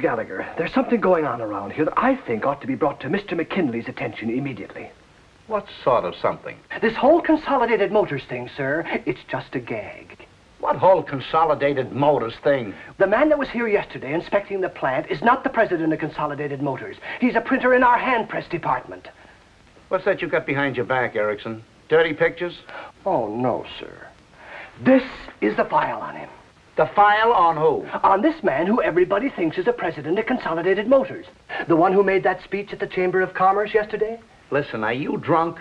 Gallagher, there's something going on around here that I think ought to be brought to Mr. McKinley's attention immediately. What sort of something? This whole Consolidated Motors thing, sir, it's just a gag. What whole Consolidated Motors thing? The man that was here yesterday inspecting the plant is not the president of Consolidated Motors. He's a printer in our hand press department. What's that you got behind your back, Erickson? Dirty pictures? Oh, no, sir. This is the file on him. The file on who? On this man who everybody thinks is the president of Consolidated Motors. The one who made that speech at the Chamber of Commerce yesterday? Listen, are you drunk?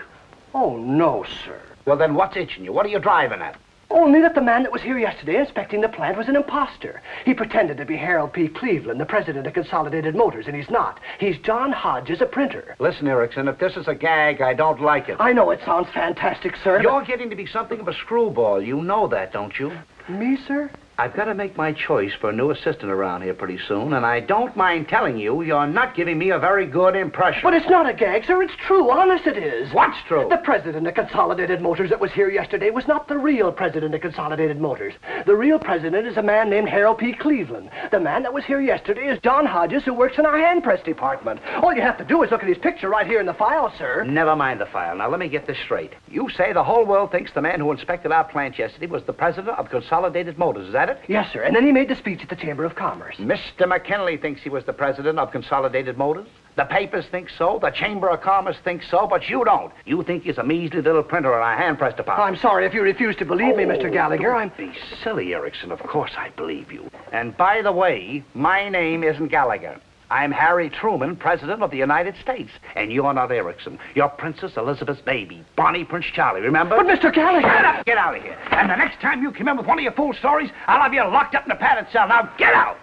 Oh, no, sir. Well, then what's itching you? What are you driving at? Only that the man that was here yesterday inspecting the plant was an imposter. He pretended to be Harold P. Cleveland, the president of Consolidated Motors, and he's not. He's John Hodges, a printer. Listen, Erickson, if this is a gag, I don't like it. I know it sounds fantastic, sir. You're getting to be something of a screwball. You know that, don't you? Me, sir? I've got to make my choice for a new assistant around here pretty soon, and I don't mind telling you you're not giving me a very good impression. But it's not a gag, sir. It's true. Honest it is. What's true? The president of Consolidated Motors that was here yesterday was not the real president of Consolidated Motors. The real president is a man named Harold P. Cleveland. The man that was here yesterday is John Hodges, who works in our hand press department. All you have to do is look at his picture right here in the file, sir. Never mind the file. Now, let me get this straight. You say the whole world thinks the man who inspected our plant yesterday was the president of Consolidated Motors. Is that it? Yes, sir. And then he made the speech at the Chamber of Commerce. Mr. McKinley thinks he was the president of Consolidated Motors. The papers think so. The Chamber of Commerce thinks so, but you don't. You think he's a measly little printer in a hand-pressed department. I'm sorry if you refuse to believe me, Mr. Oh, Gallagher. Don't I'm. be silly, Erickson. Of course I believe you. And by the way, my name isn't Gallagher. I'm Harry Truman, President of the United States. And you're not Erickson. You're Princess Elizabeth's baby, Bonnie Prince Charlie, remember? But, Mr. Gallagher! Get up! Get out of here. And the next time you come in with one of your fool stories, I'll have you locked up in a padded cell. Now get out!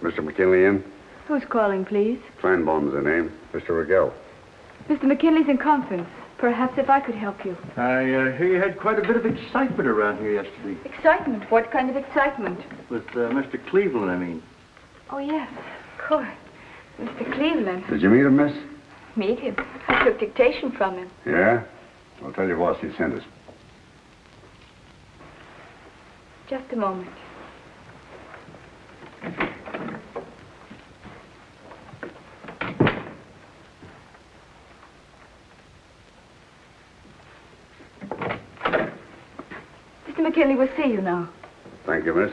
Mr. McKinley in? Who's calling, please? Feinbaum's the name. Mr. Rigel. Mr. McKinley's in conference. Perhaps if I could help you. I uh, hear you had quite a bit of excitement around here yesterday. Excitement? What kind of excitement? With uh, Mr. Cleveland, I mean. Oh, yes, of course. Mr. Cleveland. Did you meet him, miss? Meet him. I took dictation from him. Yeah? I'll tell you what he sent us. Just a moment. McKinley will see you now. Thank you, miss.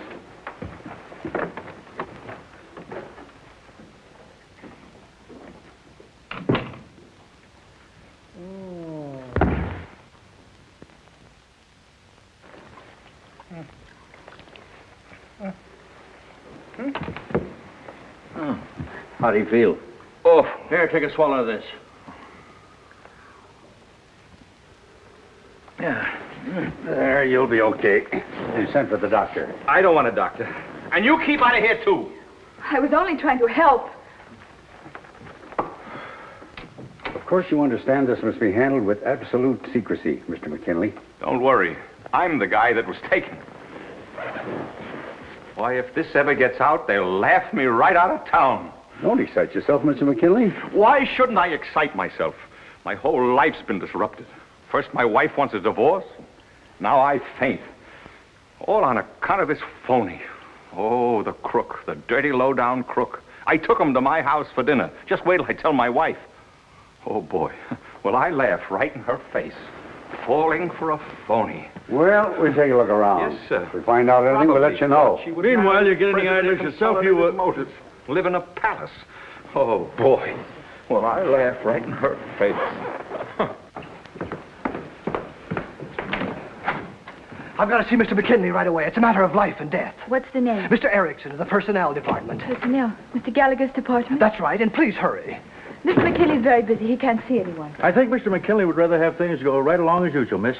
How do you feel? Oh, here, take a swallow of this. Yeah. There, you'll be okay. You sent for the doctor. I don't want a doctor. And you keep out of here, too. I was only trying to help. Of course, you understand this must be handled with absolute secrecy, Mr. McKinley. Don't worry. I'm the guy that was taken. Why, if this ever gets out, they'll laugh me right out of town. Don't excite yourself, Mr. McKinley. Why shouldn't I excite myself? My whole life's been disrupted. First, my wife wants a divorce. Now I faint. All on account of this phony. Oh, the crook, the dirty, low-down crook. I took him to my house for dinner. Just wait till I tell my wife. Oh, boy. [laughs] Well, I laugh right in her face. Falling for a phony. Well, we'll take a look around. Yes, sir. If we find out anything, we'll let you know. Meanwhile, you get any ideas yourself. You uh, Motors. Live in a palace. Oh, boy. Well, I laugh right in her face. I've got to see Mr. McKinley right away. It's a matter of life and death. What's the name? Mr. Erickson of the Personnel Department. Personnel. Mr. Gallagher's department? That's right, and please hurry. Mr. McKinley's very busy. He can't see anyone. I think Mr. McKinley would rather have things go right along as usual, miss.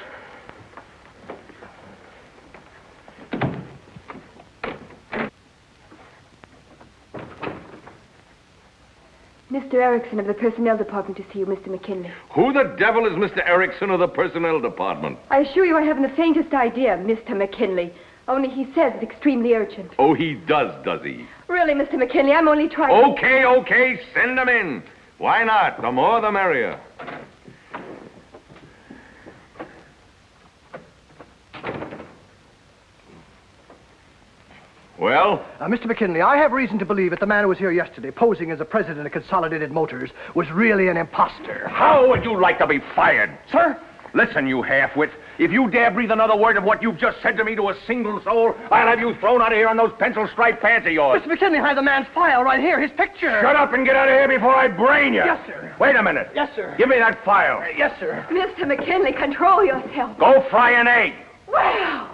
Mr. Erickson of the Personnel Department to see you, Mr. McKinley. Who the devil is Mr. Erickson of the Personnel Department? I assure you I haven't the faintest idea, Mr. McKinley. Only he says it's extremely urgent. Oh, he does, does he? Really, Mr. McKinley, I'm only trying Okay, okay, send him in. Why not? The more the merrier. Well? Uh, Mr. McKinley, I have reason to believe that the man who was here yesterday, posing as the president of Consolidated Motors, was really an imposter. How would you like to be fired? Sir? Listen, you halfwit. If you dare breathe another word of what you've just said to me to a single soul, I'll have you thrown out of here on those pencil striped pants of yours. Mr. McKinley, I have the man's file right here, his picture. Shut up and get out of here before I brain you. Yes, sir. Wait a minute. Yes, sir. Give me that file. Yes, sir. Mr. McKinley, control yourself. Go fry an egg. Well,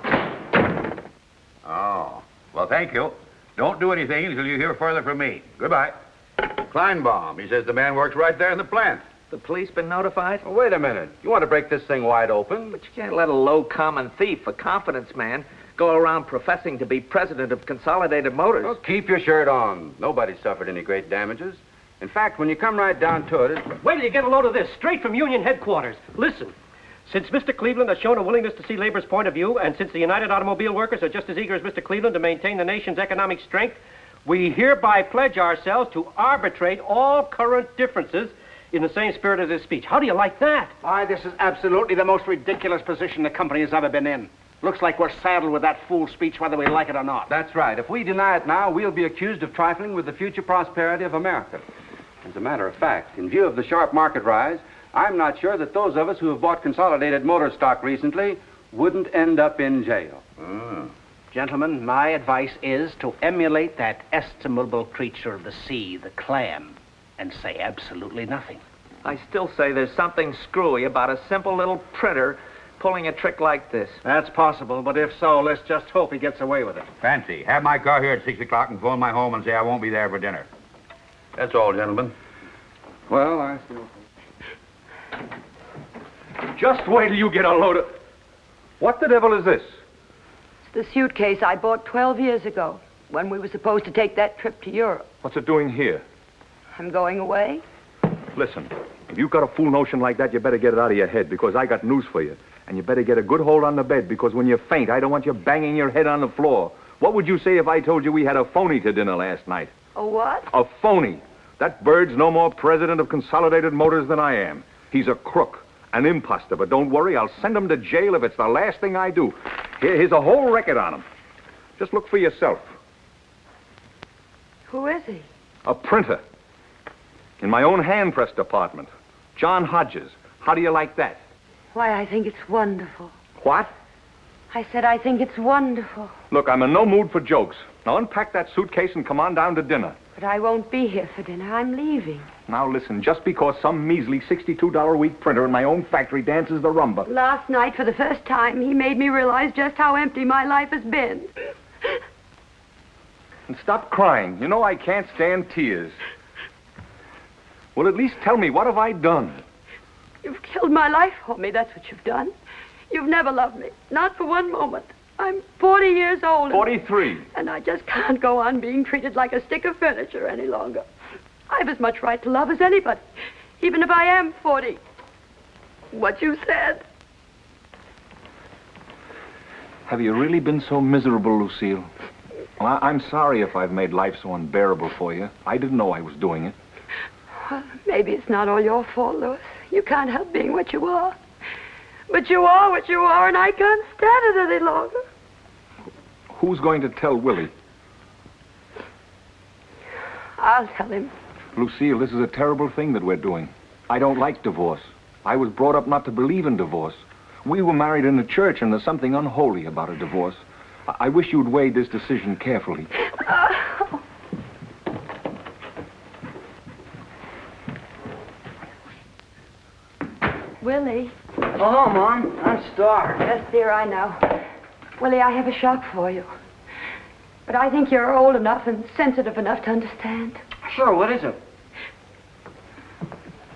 Oh. Well, thank you. Don't do anything until you hear further from me. Goodbye. Kleinbaum, he says the man works right there in the plant. The police been notified? Oh, wait a minute. You want to break this thing wide open? But you can't let a low common thief, a confidence man, go around professing to be president of Consolidated Motors. Well, keep your shirt on. Nobody suffered any great damages. In fact, when you come right down to it, it's... Wait till you get a load of this, straight from Union headquarters. Listen. Since Mr. Cleveland has shown a willingness to see labor's point of view, and since the United Automobile Workers are just as eager as Mr. Cleveland to maintain the nation's economic strength, we hereby pledge ourselves to arbitrate all current differences in the same spirit as his speech. How do you like that? Why, this is absolutely the most ridiculous position the company has ever been in. Looks like we're saddled with that fool speech whether we like it or not. That's right. If we deny it now, we'll be accused of trifling with the future prosperity of America. As a matter of fact, in view of the sharp market rise, I'm not sure that those of us who have bought Consolidated Motor stock recently wouldn't end up in jail. Hmm. Gentlemen, my advice is to emulate that estimable creature of the sea, the clam, and say absolutely nothing. I still say there's something screwy about a simple little printer pulling a trick like this. That's possible, but if so, let's just hope he gets away with it. Fancy, have my car here at 6 o'clock and phone my home and say I won't be there for dinner. That's all, gentlemen. Well, I still... Just wait till you get a load of... What the devil is this? It's the suitcase I bought 12 years ago when we were supposed to take that trip to Europe. What's it doing here? I'm going away. Listen, if you've got a fool notion like that, you better get it out of your head because I got news for you. And you better get a good hold on the bed because when you faint, I don't want you banging your head on the floor. What would you say if I told you we had a phony to dinner last night? A what? A phony. That bird's no more president of Consolidated Motors than I am. He's a crook, an imposter. But don't worry, I'll send him to jail if it's the last thing I do. Here, here's a whole record on him. Just look for yourself. Who is he? A printer. In my own hand press department. John Hodges. How do you like that? Why, I think it's wonderful. What? I said I think it's wonderful. Look, I'm in no mood for jokes. Now unpack that suitcase and come on down to dinner. But I won't be here for dinner. I'm leaving. Now listen, just because some measly $62 a week printer in my own factory dances the rumba. Last night, for the first time, he made me realize just how empty my life has been. And stop crying. You know I can't stand tears. Well, at least tell me, what have I done? You've killed my life for me. That's what you've done. You've never loved me. Not for one moment. I'm 40 years old. and- 43. And I just can't go on being treated like a stick of furniture any longer. I've as much right to love as anybody, even if I am 40. What you said. Have you really been so miserable, Lucille? Well, I- I'm sorry if I've made life so unbearable for you. I didn't know I was doing it. Well, maybe it's not all your fault, Louis. You can't help being what you are. But you are what you are, and I can't stand it any longer. Who's going to tell Willie? I'll tell him. Lucille, this is a terrible thing that we're doing. I don't like divorce. I was brought up not to believe in divorce. We were married in the church, and there's something unholy about a divorce. I, I wish you'd weigh this decision carefully. [laughs] Willie. Oh, Mom, I'm starved. Yes, dear, I know. Willie, I have a shock for you. But I think you're old enough and sensitive enough to understand. Sure, what is it?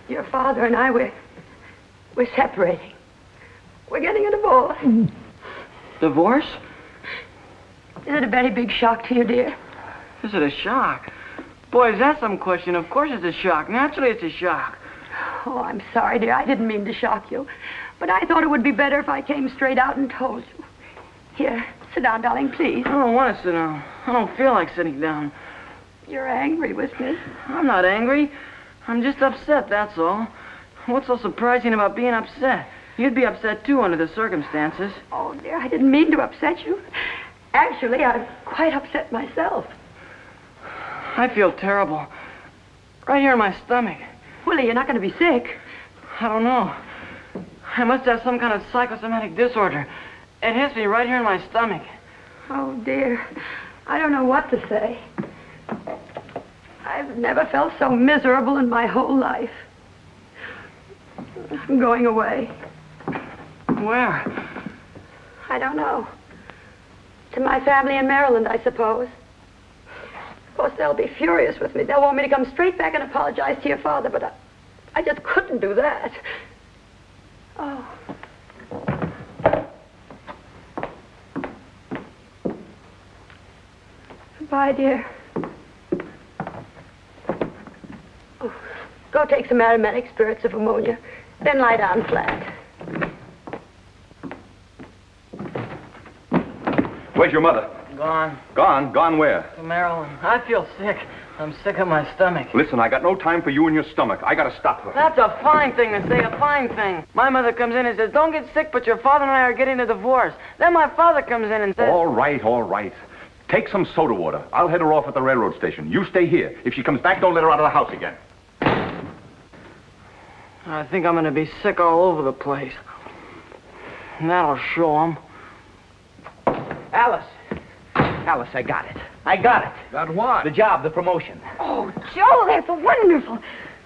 Your father and I, we're, we're separating. We're getting a divorce. Mm. Divorce? Is it a very big shock to you, dear? Is it a shock? Boy, is that some question? Of course it's a shock. Naturally it's a shock. Oh, I'm sorry, dear. I didn't mean to shock you. But I thought it would be better if I came straight out and told you. Here, sit down, darling, please. I don't want to sit down. I don't feel like sitting down. You're angry with me. I'm not angry. I'm just upset, that's all. What's so surprising about being upset? You'd be upset, too, under the circumstances. Oh, dear, I didn't mean to upset you. Actually, I'm quite upset myself. I feel terrible. Right here in my stomach. Willie, you're not going to be sick. I don't know. I must have some kind of psychosomatic disorder. It hits me right here in my stomach. Oh, dear. I don't know what to say. I've never felt so miserable in my whole life. I'm going away. Where? I don't know. To my family in Maryland, I suppose. Of course, they'll be furious with me. They'll want me to come straight back and apologize to your father, but I, I just couldn't do that. Oh. Goodbye, dear. Oh, go take some aromatic spirits of ammonia, then lie down flat. Where's your mother? Gone. Gone? Gone where? To Maryland. I feel sick. I'm sick of my stomach. Listen, I got no time for you and your stomach. I gotta stop her. That's a fine thing to say, a fine thing. My mother comes in and says, don't get sick, but your father and I are getting a divorce. Then my father comes in and says... All right, all right. Take some soda water. I'll head her off at the railroad station. You stay here. If she comes back, don't let her out of the house again. I think I'm going to be sick all over the place. And that'll show 'em. Alice. Alice, I got it. I got it. Got what? The job, the promotion. Oh, Joe, that's wonderful.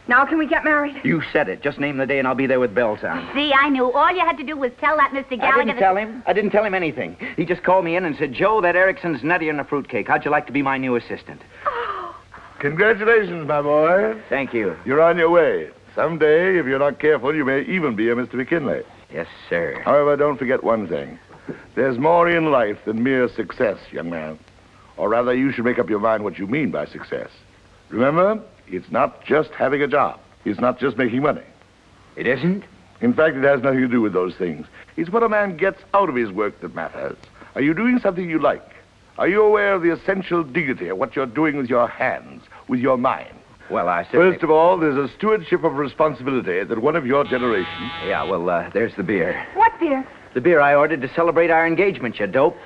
Now can we get married? You said it. Just name the day and I'll be there with bells on. See, I knew. All you had to do was tell that Mr. Gallagher. I didn't tell him. I didn't tell him anything. He just called me in and said, Joe, that Erickson's nuttier than a fruitcake. How'd you like to be my new assistant? Oh. Congratulations, my boy. Thank you. You're on your way. Someday, if you're not careful, you may even be a Mr. McKinley. Yes, sir. However, don't forget one thing. There's more in life than mere success, young man. Or rather, you should make up your mind what you mean by success. Remember, it's not just having a job. It's not just making money. It isn't? In fact, it has nothing to do with those things. It's what a man gets out of his work that matters. Are you doing something you like? Are you aware of the essential dignity of what you're doing with your hands, with your mind? Well, I certainly... First of all, there's a stewardship of responsibility that one of your generation... Yeah, well, uh, there's the beer. What, beer? The beer I ordered to celebrate our engagement, you dope.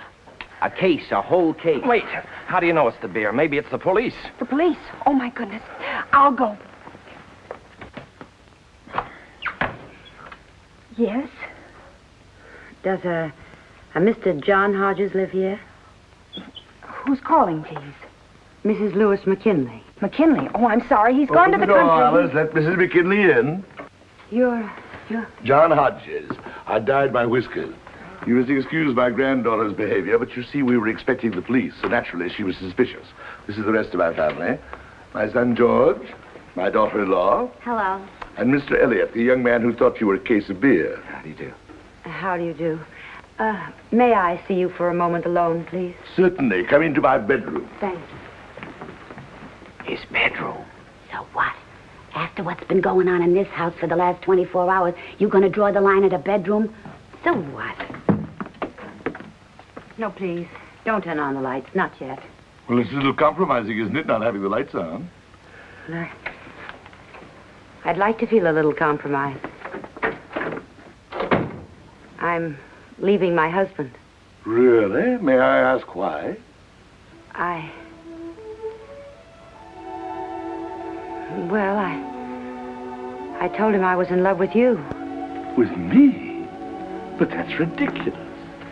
A case, a whole case. Wait, how do you know it's the beer? Maybe it's the police. The police? Oh, my goodness. I'll go. Yes? Does a, a Mr. John Hodges live here? Who's calling, please? Mrs. Louis McKinley. McKinley. Oh, I'm sorry. He's gone Open to the, the door, country. Alice. Let Mrs. McKinley in. You're, you're... John Hodges. I dyed my whiskers. You must excuse my granddaughter's behavior, but you see, we were expecting the police, so naturally she was suspicious. This is the rest of my family. My son George, my daughter-in-law, Hello. and Mr. Elliot, the young man who thought you were a case of beer. How do you do? How do you do? Uh, may I see you for a moment alone, please? Certainly. Come into my bedroom. Thanks. His bedroom. So what? After what's been going on in this house for the last 24 hours, you gonna draw the line at a bedroom? So what? No, please. Don't turn on the lights. Not yet. Well, it's a little compromising, isn't it, not having the lights on? I- I'd like to feel a little compromise. I'm leaving my husband. Really? May I ask why? I. Well, I. I told him I was in love with you. With me? But that's ridiculous.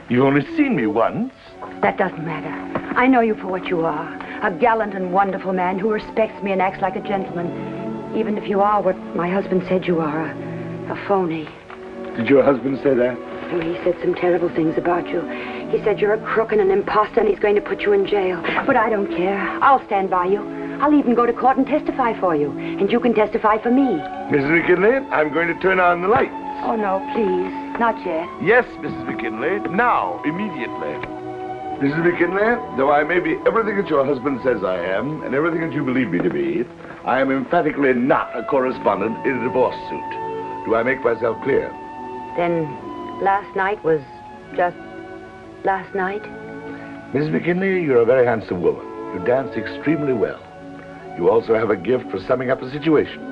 You've only seen me once. That doesn't matter. I know you for what you are a gallant and wonderful man who respects me and acts like a gentleman. Even if you are what my husband said you are a, a phony. Did your husband say that? Oh, he said some terrible things about you. He said you're a crook and an impostor and he's going to put you in jail. But I don't care. I'll stand by you. I'll even go to court and testify for you. And you can testify for me. Mrs. McKinley, I'm going to turn on the lights. Oh, no, please. Not yet. Yes, Mrs. McKinley. Now, immediately. Mrs. McKinley, though I may be everything that your husband says I am, and everything that you believe me to be, I am emphatically not a correspondent in a divorce suit. Do I make myself clear? Then last night was just last night? Mrs. McKinley, you're a very handsome woman. You dance extremely well. You also have a gift for summing up a situation.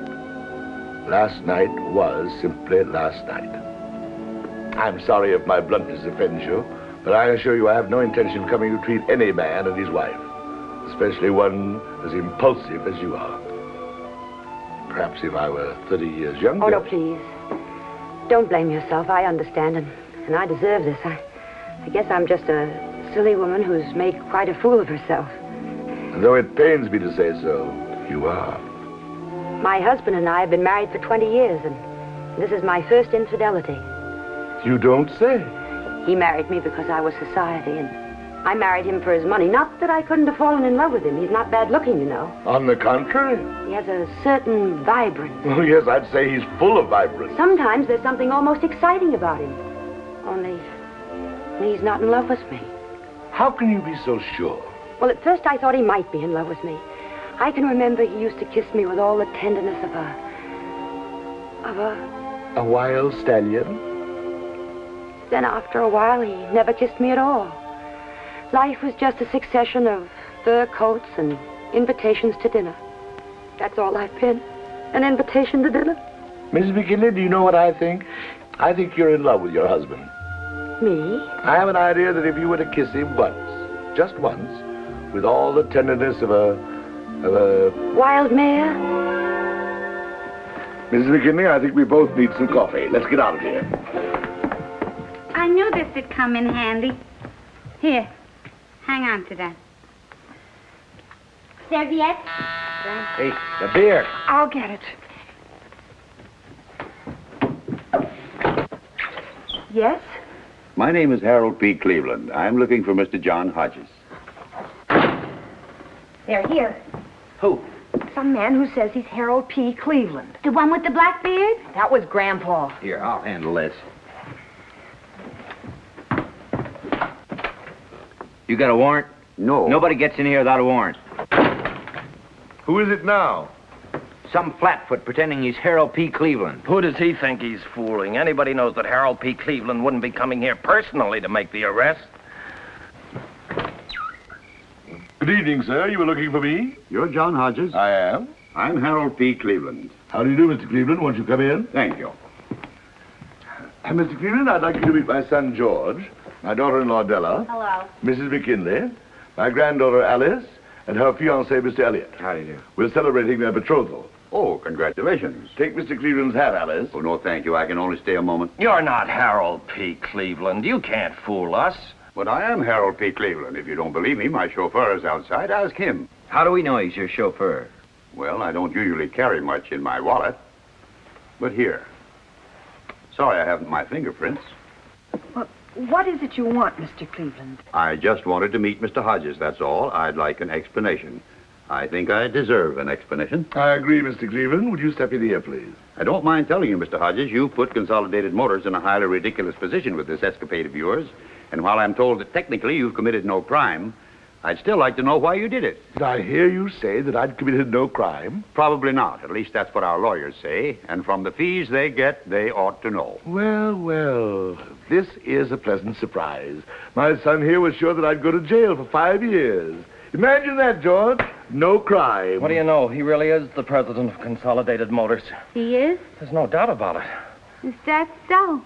Last night was simply last night. I'm sorry if my bluntness offends you, but I assure you I have no intention of coming to treat any man and his wife, especially one as impulsive as you are. Perhaps if I were 30 years younger. Oh, no, please. Don't blame yourself. I understand, and, and I deserve this. I, I guess I'm just a silly woman who's made quite a fool of herself. Though it pains me to say so, you are. My husband and I have been married for 20 years, and this is my first infidelity. You don't say. He married me because I was society, and I married him for his money. Not that I couldn't have fallen in love with him. He's not bad looking, you know. On the contrary. He has a certain vibrance. [laughs] Oh, yes, I'd say he's full of vibrance. Sometimes there's something almost exciting about him. Only, he's not in love with me. How can you be so sure? Well, at first I thought he might be in love with me. I can remember he used to kiss me with all the tenderness of a... of a... A wild stallion? Then after a while, he never kissed me at all. Life was just a succession of fur coats and invitations to dinner. That's all I've been. An invitation to dinner. Mrs. McKinley, do you know what I think? I think you're in love with your husband. Me? I have an idea that if you were to kiss him once, just once, with all the tenderness of a... of a... Wild mare? Mrs. McKinley, I think we both need some coffee. Let's get out of here. I knew this would come in handy. Here, hang on to that. Serviette? Hey, the beer. I'll get it. Yes? My name is Harold P. Cleveland. I'm looking for Mr. John Hodges. They're here. Who? Some man who says he's Harold P. Cleveland. The one with the black beard? That was Grandpa. Here, I'll handle this. You got a warrant? No. Nobody gets in here without a warrant. Who is it now? Some flatfoot pretending he's Harold P. Cleveland. Who does he think he's fooling? Anybody knows that Harold P. Cleveland wouldn't be coming here personally to make the arrest. Good evening, sir. You were looking for me? You're John Hodges? I am. I'm Harold P. Cleveland. How do you do, Mr. Cleveland? Won't you come in? Thank you. Uh, Mr. Cleveland, I'd like you to meet my son, George, my daughter-in-law, Della, Hello. Mrs. McKinley, my granddaughter, Alice, and her fiancé, Mr. Elliot. How do you do? We're celebrating their betrothal. Oh, congratulations. Take Mr. Cleveland's hat, Alice. Oh, no, thank you. I can only stay a moment. You're not Harold P. Cleveland. You can't fool us. But I am Harold P. Cleveland. If you don't believe me, my chauffeur is outside. Ask him. How do we know he's your chauffeur? Well, I don't usually carry much in my wallet. But here. Sorry I haven't my fingerprints. Well, what is it you want, Mr. Cleveland? I just wanted to meet Mr. Hodges, that's all. I'd like an explanation. I think I deserve an explanation. I agree, Mr. Cleveland. Would you step in here, please? I don't mind telling you, Mr. Hodges, you put Consolidated Motors in a highly ridiculous position with this escapade of yours. And while I'm told that technically you've committed no crime, I'd still like to know why you did it. Did I hear you say that I'd committed no crime? Probably not. At least that's what our lawyers say. And from the fees they get, they ought to know. Well, well, this is a pleasant surprise. My son here was sure that I'd go to jail for five years. Imagine that, George. No crime. What do you know? He really is the president of Consolidated Motors. He is? There's no doubt about it. Is that so?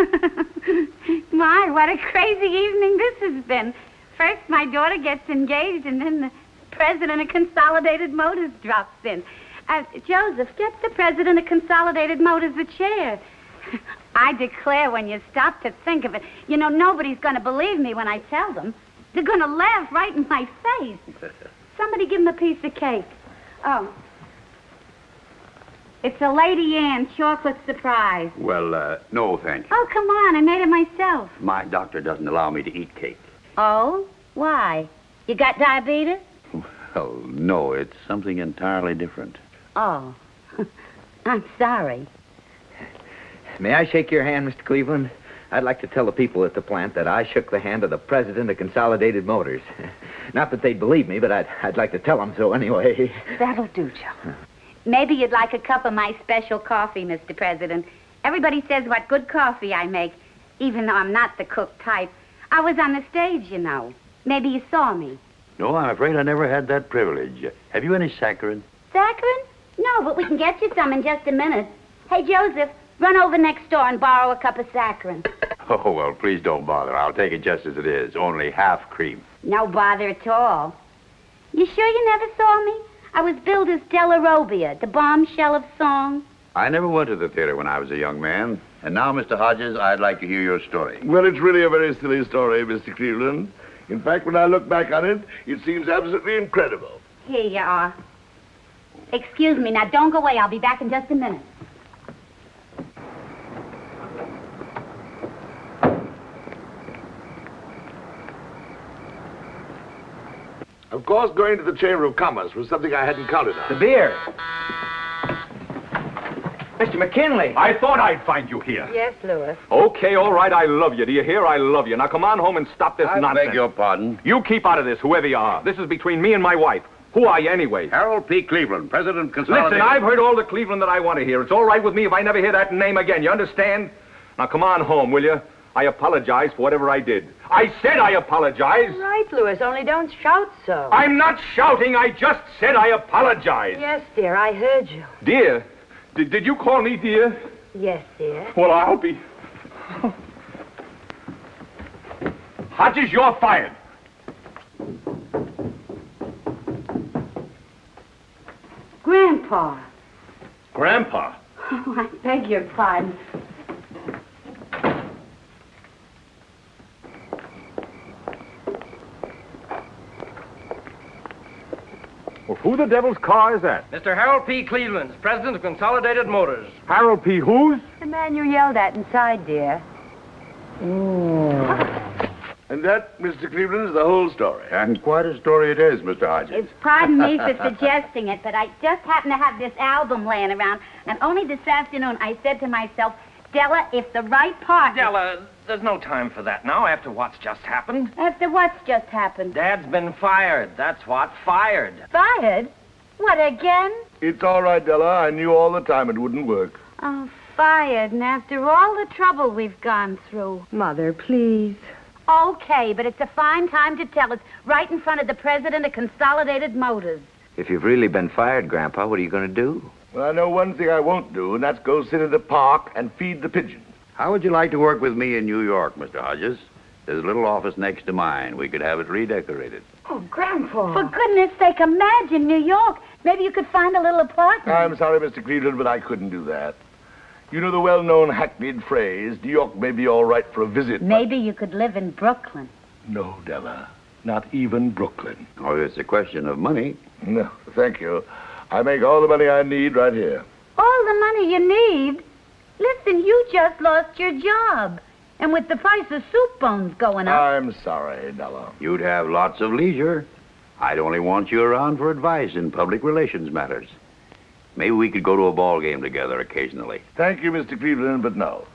[laughs] My, what a crazy evening this has been. First, my daughter gets engaged, and then the president of Consolidated Motors drops in. Uh, Joseph, get the president of Consolidated Motors a chair. [laughs] I declare, when you stop to think of it, you know, nobody's going to believe me when I tell them. They're going to laugh right in my face. [laughs] Somebody give him a piece of cake. Oh. It's a Lady Anne chocolate surprise. Well, uh, no, thank you. Oh, come on. I made it myself. My doctor doesn't allow me to eat cake. Oh? Why? You got diabetes? Oh, no, it's something entirely different. Oh. [laughs] I'm sorry. May I shake your hand, Mr. Cleveland? I'd like to tell the people at the plant that I shook the hand of the president of Consolidated Motors. [laughs] Not that they'd believe me, but I'd, I'd like to tell them so anyway. That'll do, Joe. Maybe you'd like a cup of my special coffee, Mr. President. Everybody says what good coffee I make, even though I'm not the cook type. I was on the stage, you know. Maybe you saw me. No, I'm afraid I never had that privilege. Have you any saccharin? Saccharin? No, but we can get you some in just a minute. Hey, Joseph, run over next door and borrow a cup of saccharin. [laughs] Oh, well, please don't bother. I'll take it just as it is. Only half cream. No bother at all. You sure you never saw me? I was billed as Della Robbia, the bombshell of song. I never went to the theater when I was a young man. And now, Mr. Hodges, I'd like to hear your story. Well, it's really a very silly story, Mr. Cleveland. In fact, when I look back on it, it seems absolutely incredible. Here you are. Excuse me. Now, don't go away. I'll be back in just a minute. Of course, going to the Chamber of Commerce was something I hadn't counted on. The beer. Mr. McKinley. I thought I'd find you here. Yes, Louis. Okay, all right, I love you. Do you hear? I love you. Now come on home and stop this I nonsense. I beg your pardon. You keep out of this, whoever you are. This is between me and my wife. Who are you anyway? Harold P. Cleveland, President of Consolidated. Listen, I've heard all the Cleveland that I want to hear. It's all right with me if I never hear that name again. You understand? Now come on home, will you? I apologize for whatever I did. I said I apologize. Right, Louis, only don't shout so. I'm not shouting. I just said I apologize. Yes, dear, I heard you. Dear, did, did you call me dear? Yes, dear. Well, I'll be. Hodges, you're fired. Grandpa. Grandpa. Oh, [laughs] I beg your pardon. Well, who the devil's car is that? Mr. Harold P. Cleveland, president of Consolidated Motors. Harold P. Who's? The man you yelled at inside, dear. Mm. And that, Mr. Cleveland, is the whole story. And quite a story it is, Mr. Hodges. It's pardon me for suggesting it, but I just happen to have this album laying around, and only this afternoon I said to myself, Della, if the right part. Della, there's no time for that now after what's just happened. After what's just happened? Dad's been fired. That's what. Fired. Fired? What, again? It's all right, Della. I knew all the time it wouldn't work. Oh, fired, and after all the trouble we've gone through. Mother, please. Okay, but it's a fine time to tell us right in front of the president of Consolidated Motors. If you've really been fired, Grandpa, what are you going to do? Well, I know one thing I won't do, and that's go sit in the park and feed the pigeons. How would you like to work with me in New York, Mr. Hodges? There's a little office next to mine. We could have it redecorated. Oh, Grandpa. For goodness sake, imagine New York. Maybe you could find a little apartment. I'm sorry, Mr. Cleveland, but I couldn't do that. You know the well-known hackneyed phrase, New York may be all right for a visit. but-" Maybe you could live in Brooklyn. No, Della. Not even Brooklyn. Oh, it's a question of money. No, thank you. I make all the money I need right here. All the money you need? Listen, you just lost your job. And with the price of soup bones going up. I'm sorry, Della. You'd have lots of leisure. I'd only want you around for advice in public relations matters. Maybe we could go to a ball game together occasionally. Thank you, Mr. Cleveland, but no.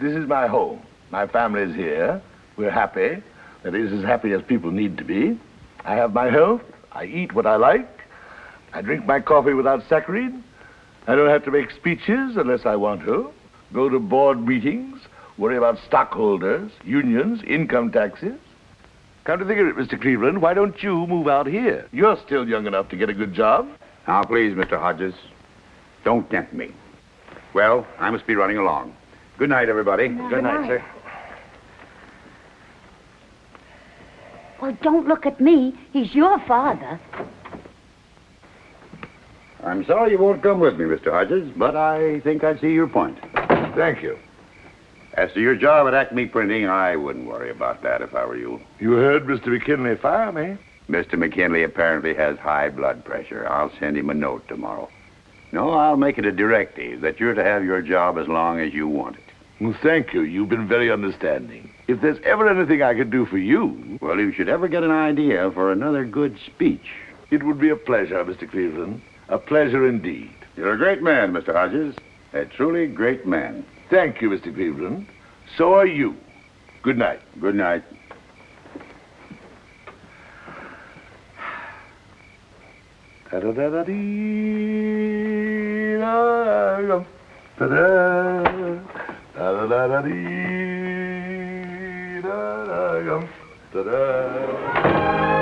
This is my home. My family's here. We're happy. That is, as happy as people need to be. I have my health. I eat what I like. I drink my coffee without saccharin. I don't have to make speeches unless I want to. Go to board meetings. Worry about stockholders, unions, income taxes. Come to think of it, Mr. Cleveland, why don't you move out here? You're still young enough to get a good job. Now, please, Mr. Hodges, don't tempt me. Well, I must be running along. Good night, everybody. Good night, sir. Well, don't look at me. He's your father. I'm sorry you won't come with me, Mr. Hodges, but I think I see your point. Thank you. As to your job at Acme Printing, I wouldn't worry about that if I were you. You heard Mr. McKinley fire me. Mr. McKinley apparently has high blood pressure. I'll send him a note tomorrow. No, I'll make it a directive that you're to have your job as long as you want it. Well, thank you. You've been very understanding. If there's ever anything I could do for you, Well, if you should ever get an idea for another good speech. it would be a pleasure, Mr. Cleveland. A pleasure indeed. You're a great man, Mr. Hodges. A truly great man. Thank you, Mr. Cleveland. So are you. Good night. Good night. da da da da da da da da da da da da da da